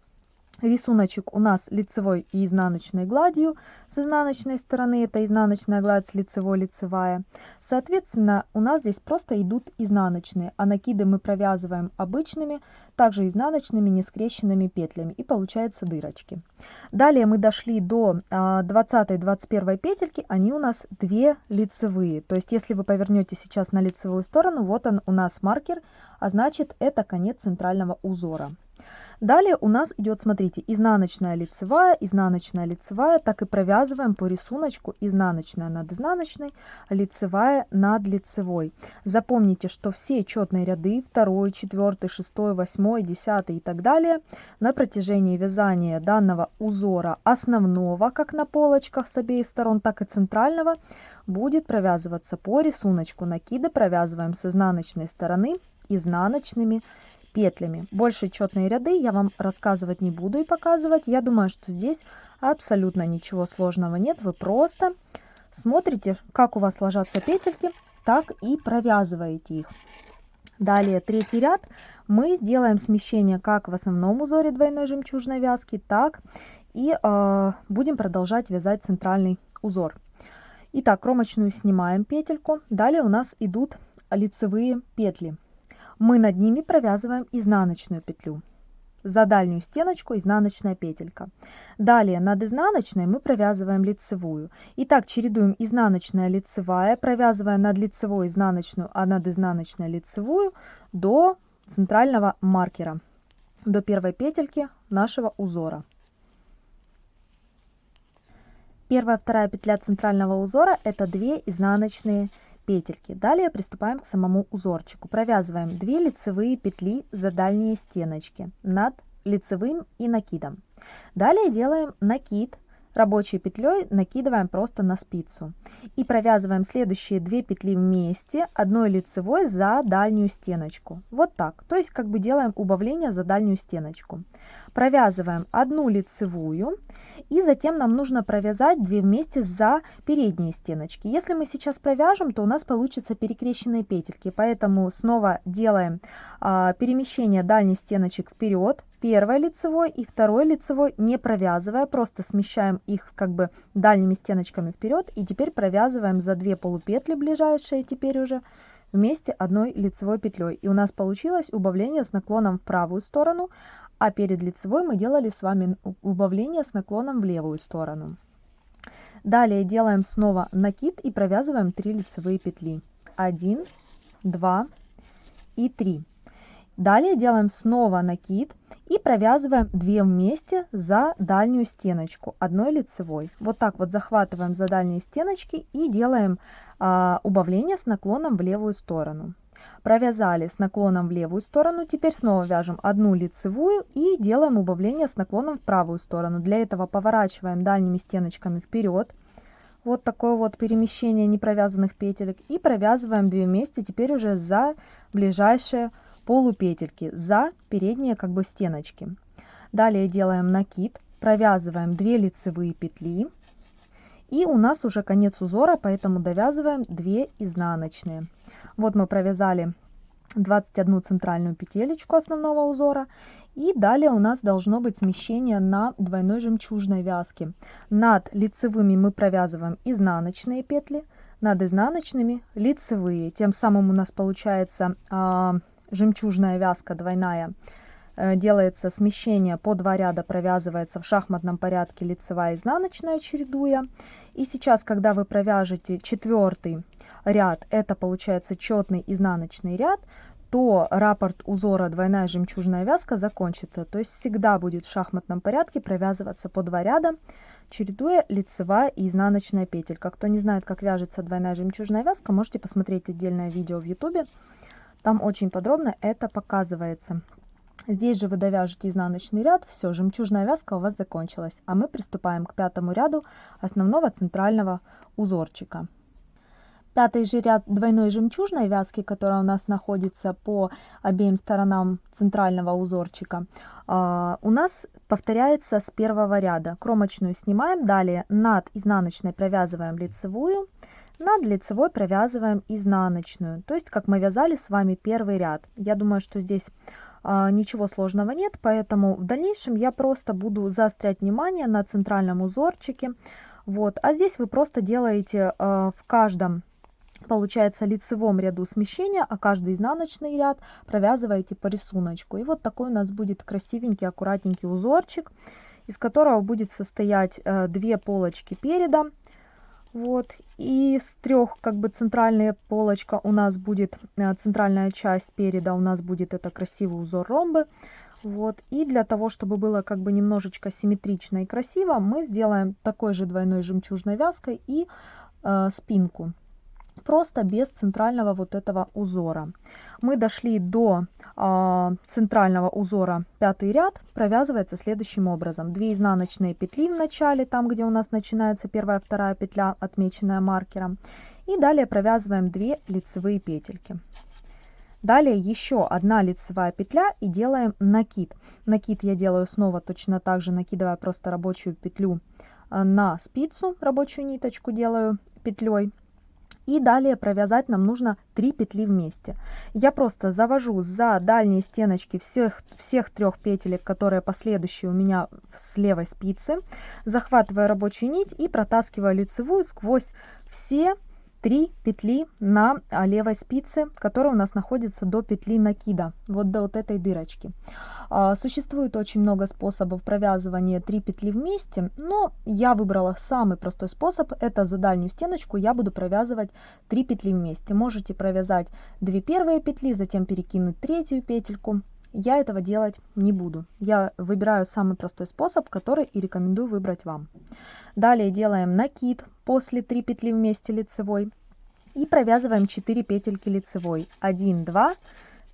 Рисуночек у нас лицевой и изнаночной гладью. С изнаночной стороны это изнаночная гладь с лицевой лицевая. Соответственно, у нас здесь просто идут изнаночные, а накиды мы провязываем обычными, также изнаночными нескрещенными петлями и получаются дырочки. Далее мы дошли до 20-21 а, петельки, они у нас две лицевые. То есть если вы повернете сейчас на лицевую сторону, вот он у нас маркер, а значит это конец центрального узора. Далее у нас идет, смотрите, изнаночная лицевая, изнаночная лицевая, так и провязываем по рисунку изнаночная над изнаночной, лицевая над лицевой. Запомните, что все четные ряды, 2, 4, 6, 8, 10 и так далее, на протяжении вязания данного узора основного, как на полочках с обеих сторон, так и центрального, будет провязываться по рисунку. Накиды провязываем с изнаночной стороны изнаночными петлями. Больше четные ряды я вам рассказывать не буду и показывать. Я думаю, что здесь абсолютно ничего сложного нет. Вы просто смотрите, как у вас ложатся петельки, так и провязываете их. Далее третий ряд мы сделаем смещение как в основном узоре двойной жемчужной вязки, так и э, будем продолжать вязать центральный узор. Итак, кромочную снимаем петельку. Далее у нас идут лицевые петли мы над ними провязываем изнаночную петлю. за дальнюю стеночку изнаночная петелька. Далее над изнаночной мы провязываем лицевую. Итак, чередуем изнаночная лицевая, провязывая над лицевой изнаночную, а над изнаночной лицевую до центрального маркера, до первой петельки нашего узора. Первая, вторая петля центрального узора это 2 изнаночные петельки. Далее приступаем к самому узорчику. Провязываем 2 лицевые петли за дальние стеночки над лицевым и накидом. Далее делаем накид рабочей петлей накидываем просто на спицу и провязываем следующие две петли вместе одной лицевой за дальнюю стеночку вот так то есть как бы делаем убавление за дальнюю стеночку провязываем одну лицевую и затем нам нужно провязать 2 вместе за передние стеночки. Если мы сейчас провяжем, то у нас получится перекрещенные петельки, поэтому снова делаем а, перемещение дальних стеночек вперед, первой лицевой и второй лицевой, не провязывая, просто смещаем их как бы дальними стеночками вперед и теперь провязываем за 2 полупетли ближайшие теперь уже вместе одной лицевой петлей. И у нас получилось убавление с наклоном в правую сторону, а перед лицевой мы делали с вами убавление с наклоном в левую сторону. Далее делаем снова накид и провязываем 3 лицевые петли. 1, 2 и 3. Далее делаем снова накид и провязываем 2 вместе за дальнюю стеночку одной лицевой. Вот так вот захватываем за дальние стеночки и делаем а, убавление с наклоном в левую сторону провязали с наклоном в левую сторону теперь снова вяжем одну лицевую и делаем убавление с наклоном в правую сторону. Для этого поворачиваем дальними стеночками вперед. Вот такое вот перемещение непровязанных петелек. И провязываем 2 вместе теперь уже за ближайшие полупетельки за передние как бы стеночки. Далее делаем накид провязываем 2 лицевые петли. И у нас уже конец узора поэтому довязываем 2 изнаночные вот мы провязали 21 центральную петелечку основного узора. И далее у нас должно быть смещение на двойной жемчужной вязке. Над лицевыми мы провязываем изнаночные петли, над изнаночными лицевые. Тем самым у нас получается э, жемчужная вязка двойная. Э, делается смещение по два ряда, провязывается в шахматном порядке лицевая и изнаночная чередуя. И сейчас, когда вы провяжете четвертый ряд, это получается четный изнаночный ряд, то раппорт узора двойная жемчужная вязка закончится. То есть всегда будет в шахматном порядке провязываться по два ряда, чередуя лицевая и изнаночная петелька. Кто не знает, как вяжется двойная жемчужная вязка, можете посмотреть отдельное видео в YouTube. Там очень подробно это показывается. Здесь же вы довяжете изнаночный ряд, все, жемчужная вязка у вас закончилась. А мы приступаем к пятому ряду основного центрального узорчика. Пятый же ряд двойной жемчужной вязки, которая у нас находится по обеим сторонам центрального узорчика, а, у нас повторяется с первого ряда. Кромочную снимаем, далее над изнаночной провязываем лицевую, над лицевой провязываем изнаночную. То есть, как мы вязали с вами первый ряд. Я думаю, что здесь ничего сложного нет, поэтому в дальнейшем я просто буду заострять внимание на центральном узорчике. Вот. А здесь вы просто делаете а, в каждом получается лицевом ряду смещения, а каждый изнаночный ряд провязываете по рисунку. И вот такой у нас будет красивенький, аккуратненький узорчик, из которого будет состоять э, две полочки переда. Вот, и с трех, как бы, центральная полочка у нас будет, э, центральная часть переда у нас будет это красивый узор ромбы. Вот, и для того, чтобы было как бы немножечко симметрично и красиво, мы сделаем такой же двойной жемчужной вязкой и э, спинку просто без центрального вот этого узора. Мы дошли до э, центрального узора пятый ряд, провязывается следующим образом. 2 изнаночные петли в начале, там где у нас начинается первая, вторая петля, отмеченная маркером. И далее провязываем 2 лицевые петельки. Далее еще одна лицевая петля и делаем накид. Накид я делаю снова точно так же, накидывая просто рабочую петлю а, на спицу, рабочую ниточку делаю петлей и далее провязать нам нужно 3 петли вместе. Я просто завожу за дальние стеночки всех, всех трех петелек, которые последующие у меня с левой спицы, захватываю рабочую нить и протаскиваю лицевую сквозь все 3 петли на а, левой спице, которая у нас находится до петли накида, вот до вот этой дырочки. А, существует очень много способов провязывания 3 петли вместе, но я выбрала самый простой способ, это за дальнюю стеночку я буду провязывать 3 петли вместе. Можете провязать 2 первые петли, затем перекинуть третью петельку, я этого делать не буду. Я выбираю самый простой способ, который и рекомендую выбрать вам. Далее делаем накид после 3 петли вместе лицевой и провязываем 4 петельки лицевой. 1, 2,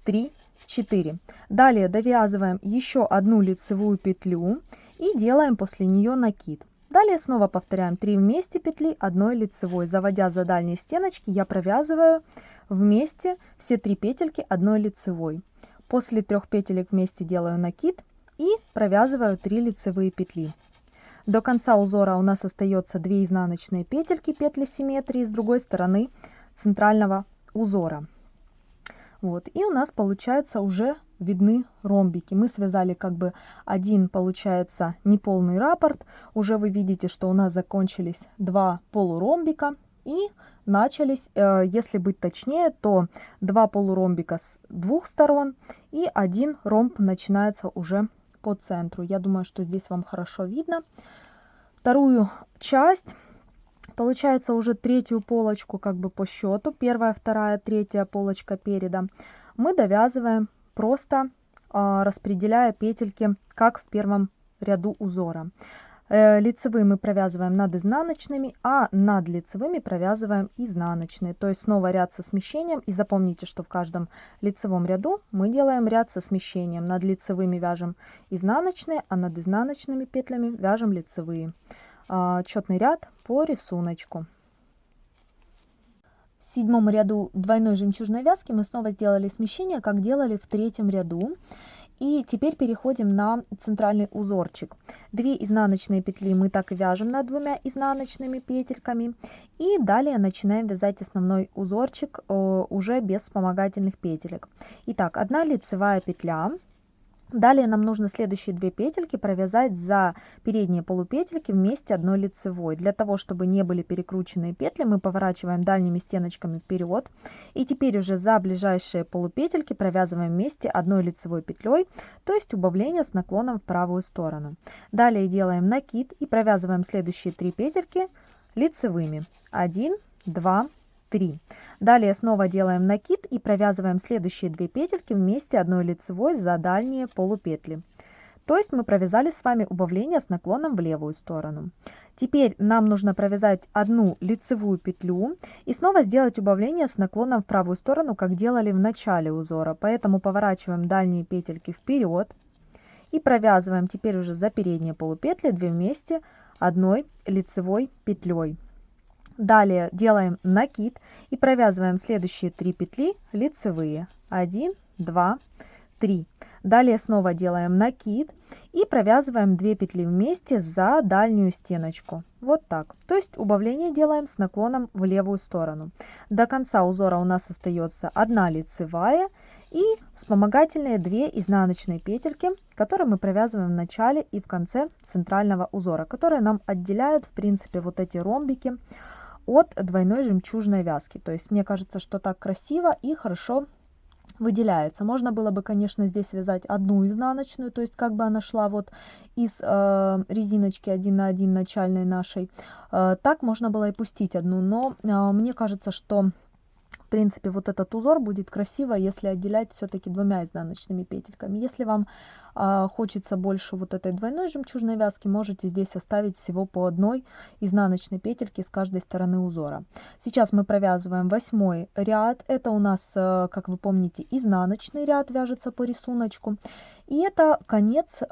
3, 4. Далее довязываем еще одну лицевую петлю и делаем после нее накид. Далее снова повторяем 3 вместе петли, 1 лицевой. Заводя за дальние стеночки, я провязываю вместе все 3 петельки 1 лицевой. После трех петелек вместе делаю накид и провязываю 3 лицевые петли. До конца узора у нас остается 2 изнаночные петельки петли симметрии с другой стороны центрального узора. Вот, и у нас получается уже видны ромбики. Мы связали как бы один, получается, неполный раппорт. Уже вы видите, что у нас закончились два полуромбика. И начались, э, если быть точнее, то два полуромбика с двух сторон и один ромб начинается уже по центру. Я думаю, что здесь вам хорошо видно. Вторую часть, получается уже третью полочку как бы по счету, первая, вторая, третья полочка переда, мы довязываем просто а, распределяя петельки, как в первом ряду узора. Э, лицевые мы провязываем над изнаночными, а над лицевыми провязываем изнаночные. То есть снова ряд со смещением. И запомните, что в каждом лицевом ряду мы делаем ряд со смещением. Над лицевыми вяжем изнаночные, а над изнаночными петлями вяжем лицевые. А, четный ряд по рисунку. В седьмом ряду двойной жемчужной вязки мы снова сделали смещение, как делали в третьем ряду. И теперь переходим на центральный узорчик. Две изнаночные петли мы так и вяжем над двумя изнаночными петельками. И далее начинаем вязать основной узорчик э, уже без вспомогательных петелек. Итак, одна лицевая петля Далее нам нужно следующие две петельки провязать за передние полупетельки вместе одной лицевой. Для того, чтобы не были перекрученные петли, мы поворачиваем дальними стеночками вперед. И теперь уже за ближайшие полупетельки провязываем вместе одной лицевой петлей, то есть убавление с наклоном в правую сторону. Далее делаем накид и провязываем следующие три петельки лицевыми. 1, 2, 3. Далее снова делаем накид и провязываем следующие две петельки вместе одной лицевой за дальние полупетли. То есть мы провязали с вами убавление с наклоном в левую сторону. Теперь нам нужно провязать одну лицевую петлю и снова сделать убавление с наклоном в правую сторону, как делали в начале узора. Поэтому поворачиваем дальние петельки вперед и провязываем теперь уже за передние полупетли 2 вместе одной лицевой петлей. Далее делаем накид и провязываем следующие 3 петли лицевые. 1, 2, 3. Далее снова делаем накид и провязываем 2 петли вместе за дальнюю стеночку. Вот так. То есть убавление делаем с наклоном в левую сторону. До конца узора у нас остается 1 лицевая и вспомогательные 2 изнаночные петельки, которые мы провязываем в начале и в конце центрального узора, которые нам отделяют в принципе вот эти ромбики от двойной жемчужной вязки. То есть мне кажется, что так красиво и хорошо выделяется. Можно было бы, конечно, здесь вязать одну изнаночную, то есть как бы она шла вот из э, резиночки 1 на 1 начальной нашей. Э, так можно было и пустить одну, но э, мне кажется, что в принципе, вот этот узор будет красиво, если отделять все-таки двумя изнаночными петельками. Если вам э, хочется больше вот этой двойной жемчужной вязки, можете здесь оставить всего по одной изнаночной петельке с каждой стороны узора. Сейчас мы провязываем восьмой ряд. Это у нас, э, как вы помните, изнаночный ряд вяжется по рисунку. И это конец э,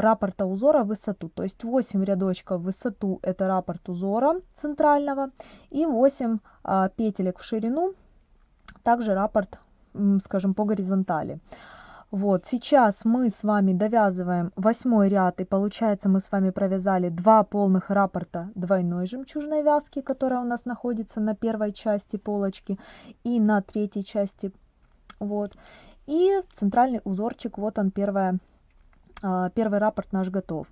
раппорта узора в высоту. То есть 8 рядочков в высоту это раппорт узора центрального и 8 э, петелек в ширину также раппорт, скажем, по горизонтали. Вот, сейчас мы с вами довязываем восьмой ряд, и получается мы с вами провязали два полных раппорта двойной жемчужной вязки, которая у нас находится на первой части полочки и на третьей части. Вот. И центральный узорчик, вот он первая первый раппорт наш готов.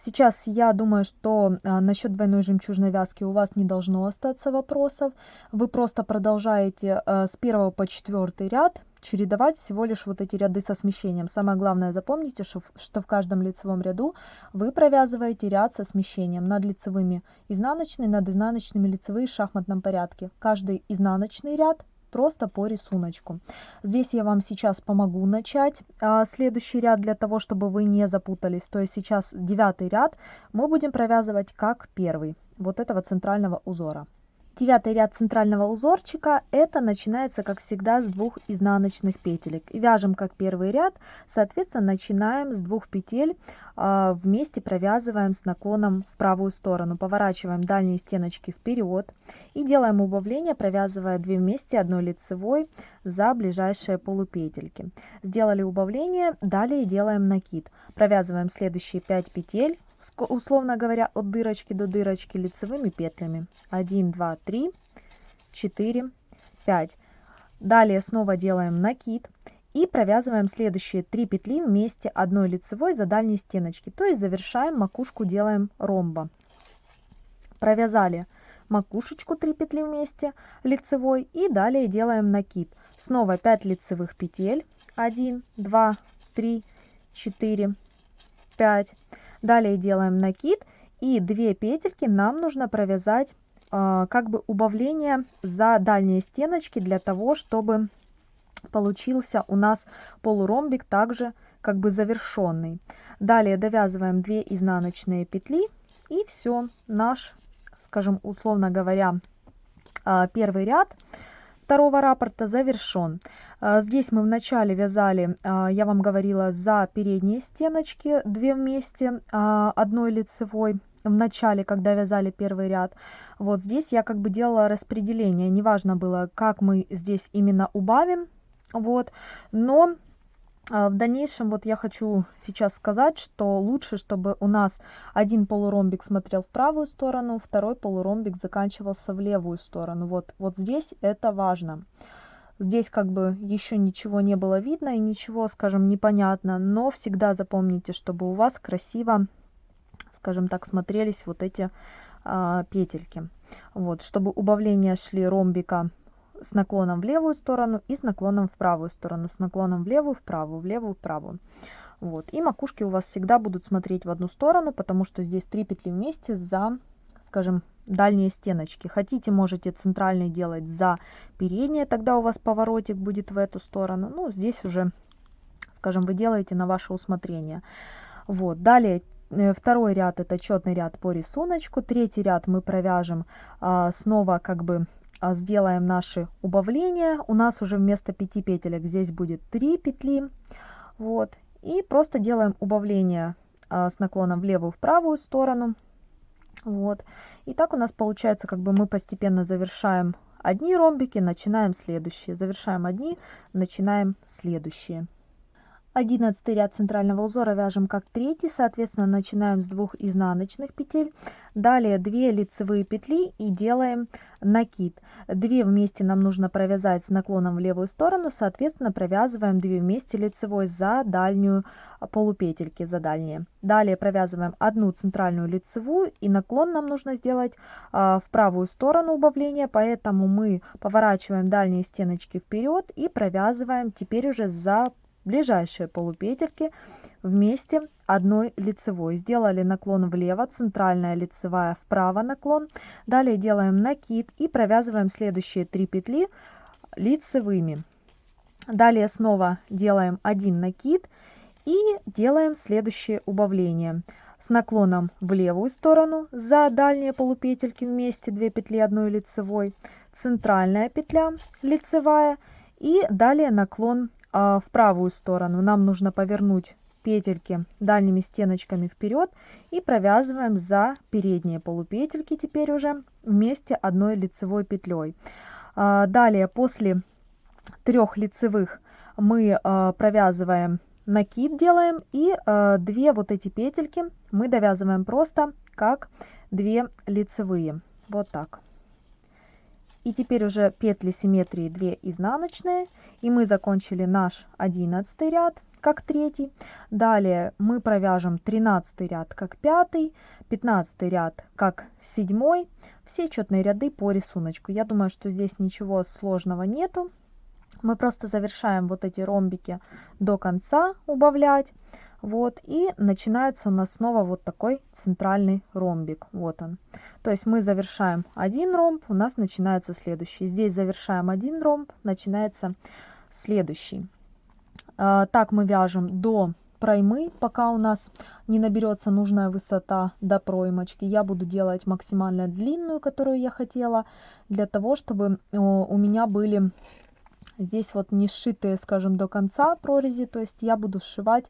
Сейчас я думаю, что а, насчет двойной жемчужной вязки у вас не должно остаться вопросов. Вы просто продолжаете а, с первого по четвертый ряд чередовать всего лишь вот эти ряды со смещением. Самое главное запомните, что в каждом лицевом ряду вы провязываете ряд со смещением над лицевыми изнаночные, над изнаночными лицевые в шахматном порядке. Каждый изнаночный ряд просто по рисунку. Здесь я вам сейчас помогу начать а, следующий ряд для того, чтобы вы не запутались. То есть сейчас девятый ряд мы будем провязывать как первый вот этого центрального узора. Девятый ряд центрального узорчика, это начинается, как всегда, с двух изнаночных петелек. Вяжем как первый ряд, соответственно, начинаем с двух петель, а, вместе провязываем с наклоном в правую сторону. Поворачиваем дальние стеночки вперед и делаем убавление, провязывая 2 вместе одной лицевой за ближайшие полупетельки. Сделали убавление, далее делаем накид. Провязываем следующие 5 петель условно говоря, от дырочки до дырочки лицевыми петлями. 1, 2, 3, 4, 5. Далее снова делаем накид и провязываем следующие 3 петли вместе одной лицевой за дальней стеночки. То есть завершаем макушку, делаем ромба. Провязали макушечку 3 петли вместе лицевой и далее делаем накид. Снова 5 лицевых петель. 1, 2, 3, 4, 5. Далее делаем накид и 2 петельки нам нужно провязать э, как бы убавление за дальние стеночки для того, чтобы получился у нас полуромбик также как бы завершенный. Далее довязываем 2 изнаночные петли и все, наш, скажем, условно говоря, э, первый ряд второго раппорта завершен. А, здесь мы вначале вязали, а, я вам говорила, за передние стеночки, две вместе, а, одной лицевой в начале, когда вязали первый ряд. Вот здесь я как бы делала распределение, неважно было, как мы здесь именно убавим, вот, но в дальнейшем вот я хочу сейчас сказать, что лучше, чтобы у нас один полуромбик смотрел в правую сторону, второй полуромбик заканчивался в левую сторону. Вот, вот здесь это важно. Здесь как бы еще ничего не было видно и ничего, скажем, непонятно, но всегда запомните, чтобы у вас красиво, скажем так, смотрелись вот эти а, петельки. Вот, чтобы убавления шли ромбика с наклоном в левую сторону и с наклоном в правую сторону, с наклоном в левую, в правую, в левую, в правую. Вот. И макушки у вас всегда будут смотреть в одну сторону, потому что здесь три петли вместе за, скажем, дальние стеночки. Хотите, можете центральный делать за передние, тогда у вас поворотик будет в эту сторону. Ну, здесь уже, скажем, вы делаете на ваше усмотрение. Вот, далее э, второй ряд это четный ряд по рисунку, третий ряд мы провяжем а, снова как бы сделаем наши убавления. У нас уже вместо 5 петелек здесь будет 3 петли. Вот. И просто делаем убавление а, с наклоном в левую, в правую сторону. Вот. И так у нас получается, как бы мы постепенно завершаем одни ромбики, начинаем следующие. Завершаем одни, начинаем следующие. Одиннадцатый ряд центрального узора вяжем как третий, соответственно, начинаем с двух изнаночных петель. Далее 2 лицевые петли и делаем накид. 2 вместе нам нужно провязать с наклоном в левую сторону, соответственно, провязываем 2 вместе лицевой за дальнюю полупетельки, за дальние. Далее провязываем одну центральную лицевую и наклон нам нужно сделать а, в правую сторону убавления, поэтому мы поворачиваем дальние стеночки вперед и провязываем теперь уже за ближайшие полупетельки вместе одной лицевой. Сделали наклон влево, центральная лицевая вправо наклон. Далее делаем накид и провязываем следующие три петли лицевыми. Далее снова делаем один накид и делаем следующее убавление. С наклоном в левую сторону за дальние полупетельки вместе 2 петли одной лицевой, центральная петля лицевая и далее наклон в правую сторону. Нам нужно повернуть петельки дальними стеночками вперед и провязываем за передние полупетельки теперь уже вместе одной лицевой петлей. А, далее после трех лицевых мы а, провязываем накид делаем и две вот эти петельки мы довязываем просто как две лицевые. Вот так И теперь уже петли симметрии 2 изнаночные. И мы закончили наш 11 ряд как третий. Далее мы провяжем 13 ряд как пятый, 15 ряд как седьмой. Все четные ряды по рисунку. Я думаю, что здесь ничего сложного нету. Мы просто завершаем вот эти ромбики до конца убавлять. Вот, и начинается у нас снова вот такой центральный ромбик. Вот он. То есть мы завершаем один ромб, у нас начинается следующий. Здесь завершаем один ромб, начинается следующий. А, так мы вяжем до проймы, пока у нас не наберется нужная высота до проймочки. Я буду делать максимально длинную, которую я хотела, для того, чтобы у меня были здесь вот не сшитые, скажем, до конца прорези. То есть я буду сшивать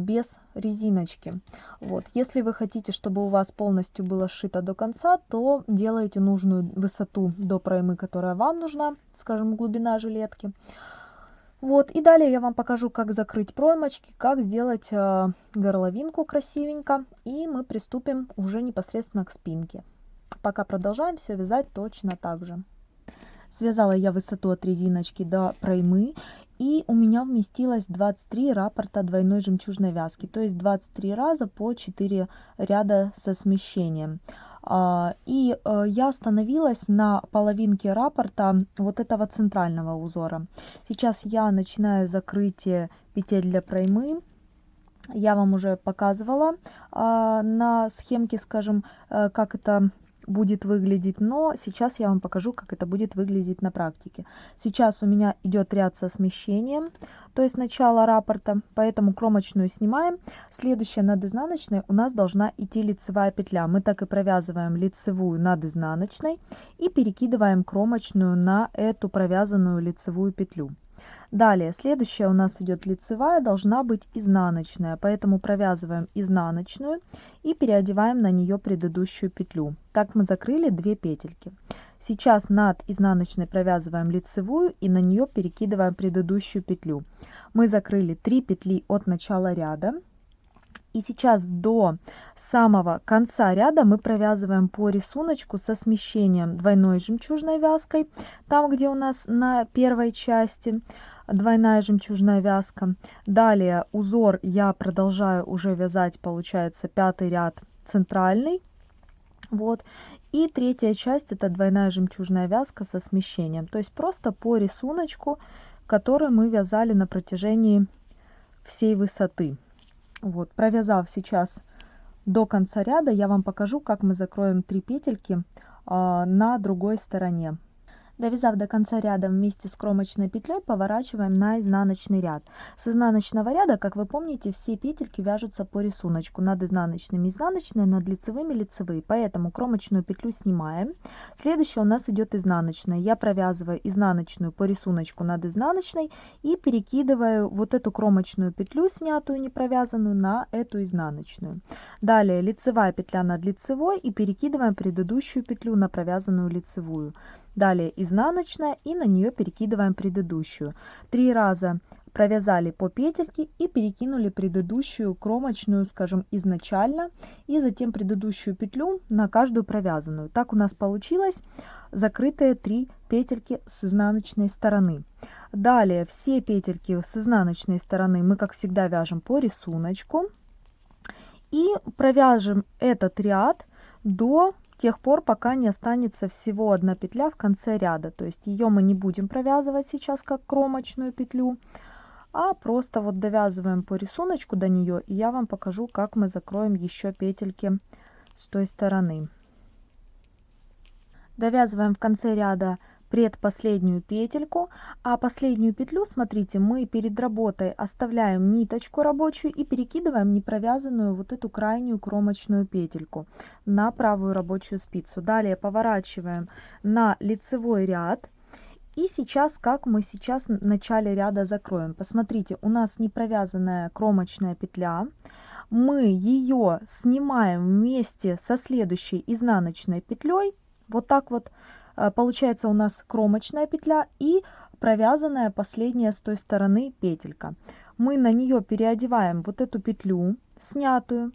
без резиночки. Вот. Если вы хотите, чтобы у вас полностью было сшито до конца, то делаете нужную высоту до проймы, которая вам нужна, скажем, глубина жилетки. Вот, и далее я вам покажу, как закрыть проймочки, как сделать э, горловинку красивенько, и мы приступим уже непосредственно к спинке. Пока продолжаем все вязать точно так же. Связала я высоту от резиночки до проймы, и у меня вместилось 23 раппорта двойной жемчужной вязки, то есть 23 раза по 4 ряда со смещением. А, и э, я остановилась на половинке раппорта вот этого центрального узора. Сейчас я начинаю закрытие петель для проймы. Я вам уже показывала а, на схемке, скажем, э, как это будет выглядеть, но сейчас я вам покажу, как это будет выглядеть на практике. Сейчас у меня идет ряд со смещением, то есть начало раппорта, поэтому кромочную снимаем. Следующая над изнаночной у нас должна идти лицевая петля. Мы так и провязываем лицевую над изнаночной и перекидываем кромочную на эту провязанную лицевую петлю. Далее, следующая у нас идет лицевая, должна быть изнаночная, поэтому провязываем изнаночную и переодеваем на нее предыдущую петлю. Так мы закрыли две петельки. Сейчас над изнаночной провязываем лицевую и на нее перекидываем предыдущую петлю. Мы закрыли 3 петли от начала ряда. И сейчас до самого конца ряда мы провязываем по рисунку со смещением двойной жемчужной вязкой, там где у нас на первой части двойная жемчужная вязка. Далее узор я продолжаю уже вязать, получается, пятый ряд центральный. Вот. И третья часть это двойная жемчужная вязка со смещением. То есть просто по рисунку, который мы вязали на протяжении всей высоты. Вот, провязав сейчас до конца ряда, я вам покажу, как мы закроем 3 петельки а, на другой стороне. Довязав до конца ряда вместе с кромочной петлей, поворачиваем на изнаночный ряд. С изнаночного ряда, как вы помните, все петельки вяжутся по рисунку. Над изнаночными изнаночные, над лицевыми лицевые. Поэтому кромочную петлю снимаем. Следующая у нас идет изнаночная. Я провязываю изнаночную по рисунку над изнаночной и перекидываю вот эту кромочную петлю, снятую, не провязанную, на эту изнаночную. Далее лицевая петля над лицевой и перекидываем предыдущую петлю на провязанную лицевую. Далее изнаночная и на нее перекидываем предыдущую. Три раза провязали по петельке и перекинули предыдущую кромочную, скажем, изначально, и затем предыдущую петлю на каждую провязанную. Так у нас получилось закрытые три петельки с изнаночной стороны. Далее все петельки с изнаночной стороны мы, как всегда, вяжем по рисунку и провяжем этот ряд до тех пор, пока не останется всего одна петля в конце ряда. То есть ее мы не будем провязывать сейчас как кромочную петлю, а просто вот довязываем по рисунку до нее, и я вам покажу, как мы закроем еще петельки с той стороны. Довязываем в конце ряда предпоследнюю петельку, а последнюю петлю, смотрите, мы перед работой оставляем ниточку рабочую и перекидываем непровязанную вот эту крайнюю кромочную петельку на правую рабочую спицу. Далее поворачиваем на лицевой ряд. И сейчас, как мы сейчас в начале ряда закроем. Посмотрите, у нас не провязанная кромочная петля. Мы ее снимаем вместе со следующей изнаночной петлей. Вот так вот получается у нас кромочная петля и провязанная последняя с той стороны петелька. Мы на нее переодеваем вот эту петлю снятую.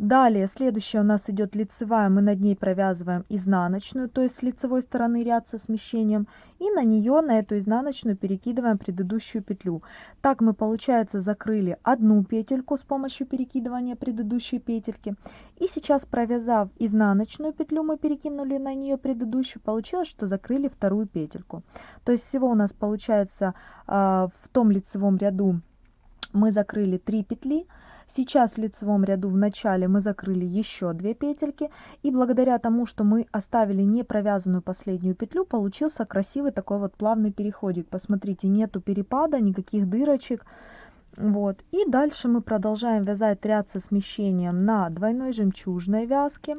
Далее, следующая у нас идет лицевая, мы над ней провязываем изнаночную, то есть с лицевой стороны ряд со смещением, и на нее, на эту изнаночную перекидываем предыдущую петлю. Так мы, получается, закрыли одну петельку с помощью перекидывания предыдущей петельки. И сейчас, провязав изнаночную петлю, мы перекинули на нее предыдущую, получилось, что закрыли вторую петельку. То есть всего у нас получается а, в том лицевом ряду мы закрыли 3 петли, Сейчас в лицевом ряду в начале мы закрыли еще 2 петельки. И благодаря тому, что мы оставили не провязанную последнюю петлю, получился красивый такой вот плавный переходик. Посмотрите, нету перепада, никаких дырочек. Вот. И дальше мы продолжаем вязать ряд со смещением на двойной жемчужной вязке.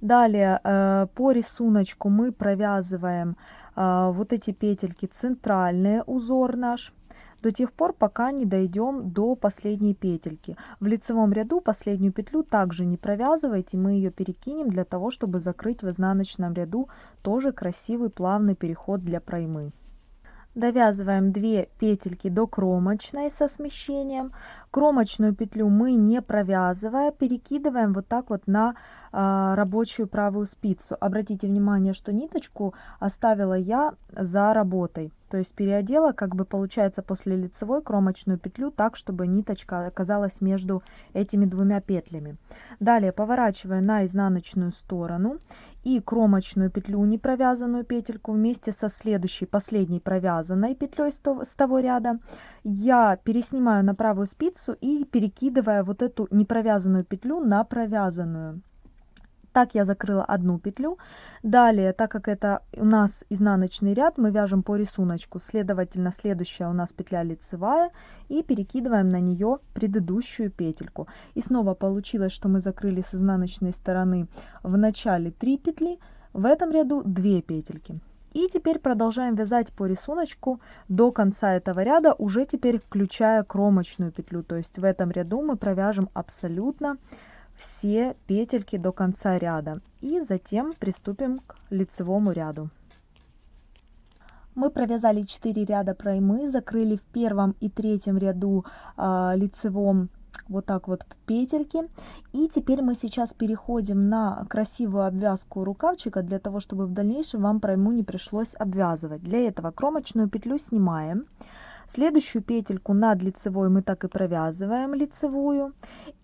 Далее э, по рисунку мы провязываем э, вот эти петельки центральные узор наш до тех пор, пока не дойдем до последней петельки. В лицевом ряду последнюю петлю также не провязывайте, мы ее перекинем для того, чтобы закрыть в изнаночном ряду тоже красивый плавный переход для проймы. Довязываем 2 петельки до кромочной со смещением. Кромочную петлю мы не провязывая, перекидываем вот так вот на рабочую правую спицу. Обратите внимание, что ниточку оставила я за работой. То есть переодела, как бы получается, после лицевой кромочную петлю так, чтобы ниточка оказалась между этими двумя петлями. Далее поворачивая на изнаночную сторону и кромочную петлю, не провязанную петельку, вместе со следующей, последней провязанной петлей с того ряда, я переснимаю на правую спицу и перекидывая вот эту непровязанную петлю на провязанную. Так я закрыла одну петлю. Далее, так как это у нас изнаночный ряд, мы вяжем по рисунку. Следовательно, следующая у нас петля лицевая и перекидываем на нее предыдущую петельку. И снова получилось, что мы закрыли с изнаночной стороны в начале 3 петли, в этом ряду 2 петельки. И теперь продолжаем вязать по рисунку до конца этого ряда, уже теперь включая кромочную петлю. То есть в этом ряду мы провяжем абсолютно все петельки до конца ряда и затем приступим к лицевому ряду. Мы провязали 4 ряда проймы, закрыли в первом и третьем ряду э, лицевом вот так вот петельки. И теперь мы сейчас переходим на красивую обвязку рукавчика, для того, чтобы в дальнейшем вам пройму не пришлось обвязывать. Для этого кромочную петлю снимаем. Следующую петельку над лицевой мы так и провязываем лицевую.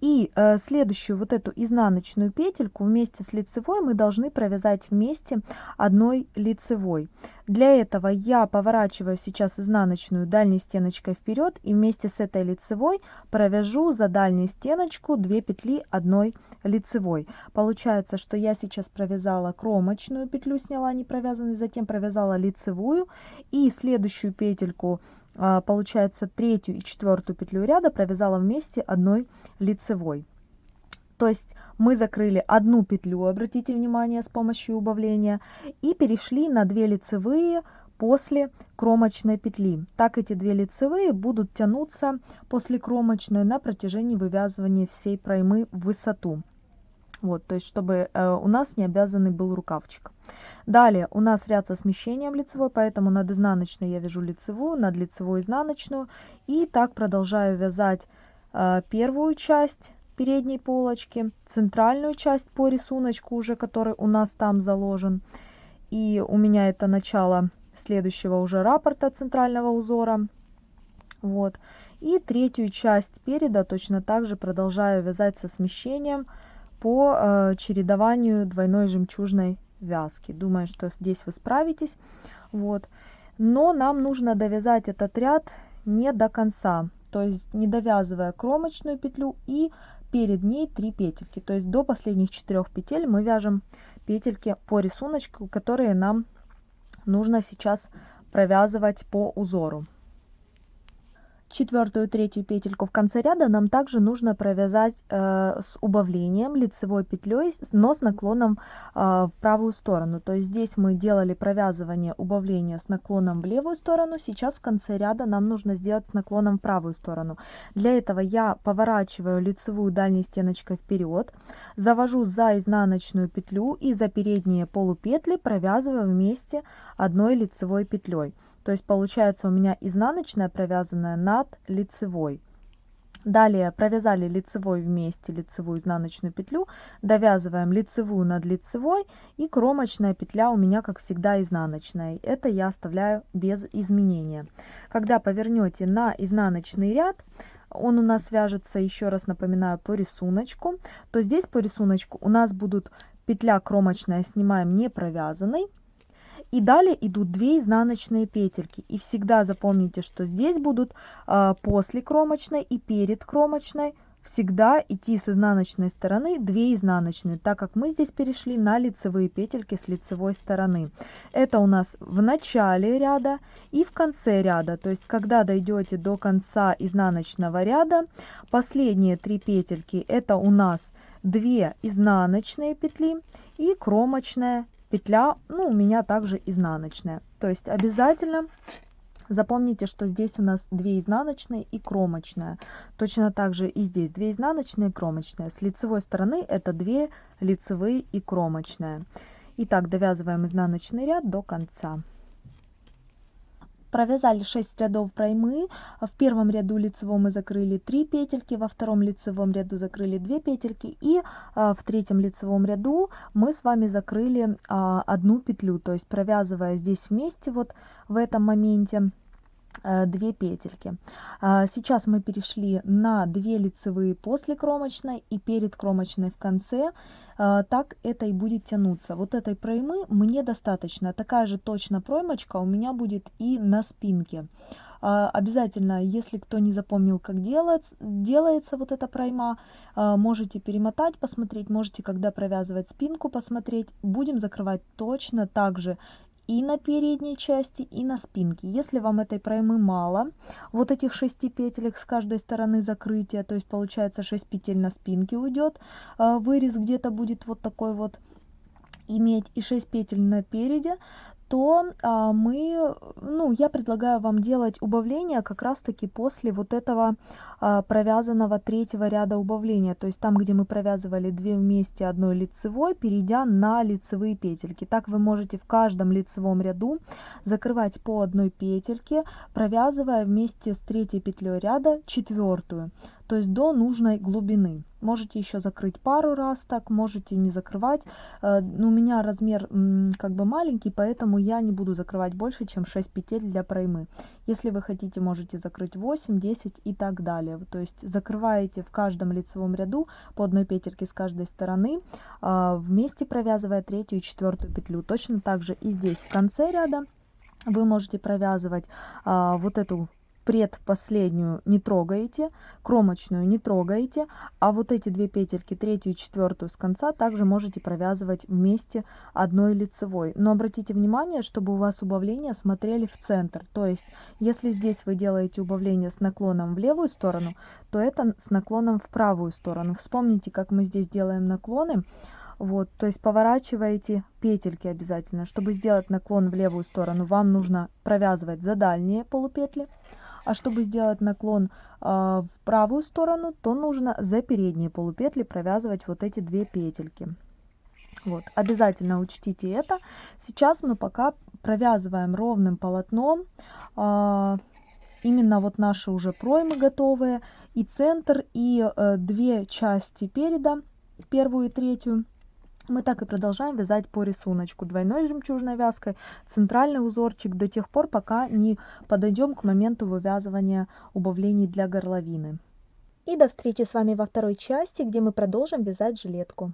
И э, следующую вот эту изнаночную петельку вместе с лицевой мы должны провязать вместе одной лицевой. Для этого я поворачиваю сейчас изнаночную дальней стеночкой вперед и вместе с этой лицевой провяжу за дальнюю стеночку 2 петли одной лицевой. Получается, что я сейчас провязала кромочную петлю, сняла не провязанной, затем провязала лицевую и следующую петельку получается третью и четвертую петлю ряда провязала вместе одной лицевой. То есть мы закрыли одну петлю, обратите внимание, с помощью убавления, и перешли на 2 лицевые после кромочной петли. Так эти две лицевые будут тянуться после кромочной на протяжении вывязывания всей проймы в высоту. Вот, то есть, чтобы э, у нас не обвязанный был рукавчик. Далее у нас ряд со смещением лицевой, поэтому над изнаночной я вяжу лицевую, над лицевой изнаночную. И так продолжаю вязать э, первую часть передней полочки, центральную часть по рисунку уже, который у нас там заложен. И у меня это начало следующего уже раппорта центрального узора. Вот. И третью часть переда точно так же продолжаю вязать со смещением по э, чередованию двойной жемчужной вязки. Думаю, что здесь вы справитесь. Вот. Но нам нужно довязать этот ряд не до конца. То есть не довязывая кромочную петлю и перед ней 3 петельки. То есть до последних 4 петель мы вяжем петельки по рисунку, которые нам нужно сейчас провязывать по узору четвертую третью петельку в конце ряда нам также нужно провязать э, с убавлением лицевой петлей но с наклоном э, в правую сторону. То есть здесь мы делали провязывание убавления с наклоном в левую сторону сейчас в конце ряда нам нужно сделать с наклоном в правую сторону. Для этого я поворачиваю лицевую дальней стеночкой вперед завожу за изнаночную петлю и за передние полупетли провязываю вместе одной лицевой петлей то есть получается у меня изнаночная провязанная над лицевой. Далее провязали лицевой вместе лицевую изнаночную петлю, довязываем лицевую над лицевой и кромочная петля у меня как всегда изнаночная. Это я оставляю без изменения. Когда повернете на изнаночный ряд, он у нас вяжется, еще раз напоминаю, по рисунку, то здесь по рисунку у нас будут петля кромочная снимаем не провязанной, и далее идут 2 изнаночные петельки. И всегда запомните, что здесь будут э, после кромочной и перед кромочной всегда идти с изнаночной стороны 2 изнаночные, так как мы здесь перешли на лицевые петельки с лицевой стороны. Это у нас в начале ряда и в конце ряда. То есть, когда дойдете до конца изнаночного ряда, последние 3 петельки это у нас 2 изнаночные петли и кромочная петля, ну, у меня также изнаночная. То есть обязательно запомните, что здесь у нас 2 изнаночные и кромочная. Точно так же и здесь 2 изнаночные и кромочная. С лицевой стороны это 2 лицевые и кромочная. Итак, довязываем изнаночный ряд до конца провязали 6 рядов проймы в первом ряду лицевом мы закрыли 3 петельки во втором лицевом ряду закрыли 2 петельки и а, в третьем лицевом ряду мы с вами закрыли а, одну петлю. То есть провязывая здесь вместе вот в этом моменте 2 э, петельки. А, сейчас мы перешли на 2 лицевые после кромочной и перед кромочной в конце. А, так это и будет тянуться. Вот этой проймы мне достаточно. Такая же точно проймочка у меня будет и на спинке. А, обязательно, если кто не запомнил, как делать, делается вот эта пройма, можете перемотать, посмотреть, можете, когда провязывать спинку, посмотреть. Будем закрывать точно так же и на передней части, и на спинке. Если вам этой проймы мало, вот этих 6 петелек с каждой стороны закрытия, то есть получается 6 петель на спинке уйдет, а, вырез где-то будет вот такой вот иметь и 6 петель на переде, то а, мы, ну, я предлагаю вам делать убавление как раз-таки после вот этого а, провязанного третьего ряда убавления, то есть там, где мы провязывали две вместе одной лицевой, перейдя на лицевые петельки. Так вы можете в каждом лицевом ряду закрывать по одной петельке, провязывая вместе с третьей петлей ряда четвертую то есть до нужной глубины. Можете еще закрыть пару раз так, можете не закрывать. Э, у меня размер как бы маленький, поэтому я не буду закрывать больше, чем 6 петель для проймы. Если вы хотите, можете закрыть 8, 10 и так далее. То есть закрываете в каждом лицевом ряду по одной петельке с каждой стороны, а, вместе провязывая третью и четвертую петлю. Точно так же и здесь в конце ряда вы можете провязывать а, вот эту предпоследнюю не трогаете, кромочную не трогаете, а вот эти две петельки, третью и четвертую с конца, также можете провязывать вместе одной лицевой. Но обратите внимание, чтобы у вас убавления смотрели в центр. То есть, если здесь вы делаете убавление с наклоном в левую сторону, то это с наклоном в правую сторону. Вспомните, как мы здесь делаем наклоны. Вот, то есть поворачиваете петельки обязательно. Чтобы сделать наклон в левую сторону, вам нужно провязывать за дальние полупетли, а чтобы сделать наклон э, в правую сторону, то нужно за передние полупетли провязывать вот эти две петельки. Вот, обязательно учтите это. Сейчас мы пока провязываем ровным полотном. Э, именно вот наши уже проймы готовые. И центр, и э, две части переда, первую и третью мы так и продолжаем вязать по рисунку. Двойной жемчужной вязкой центральный узорчик до тех пор пока не подойдем к моменту вывязывания убавлений для горловины. И до встречи с вами во второй части где мы продолжим вязать жилетку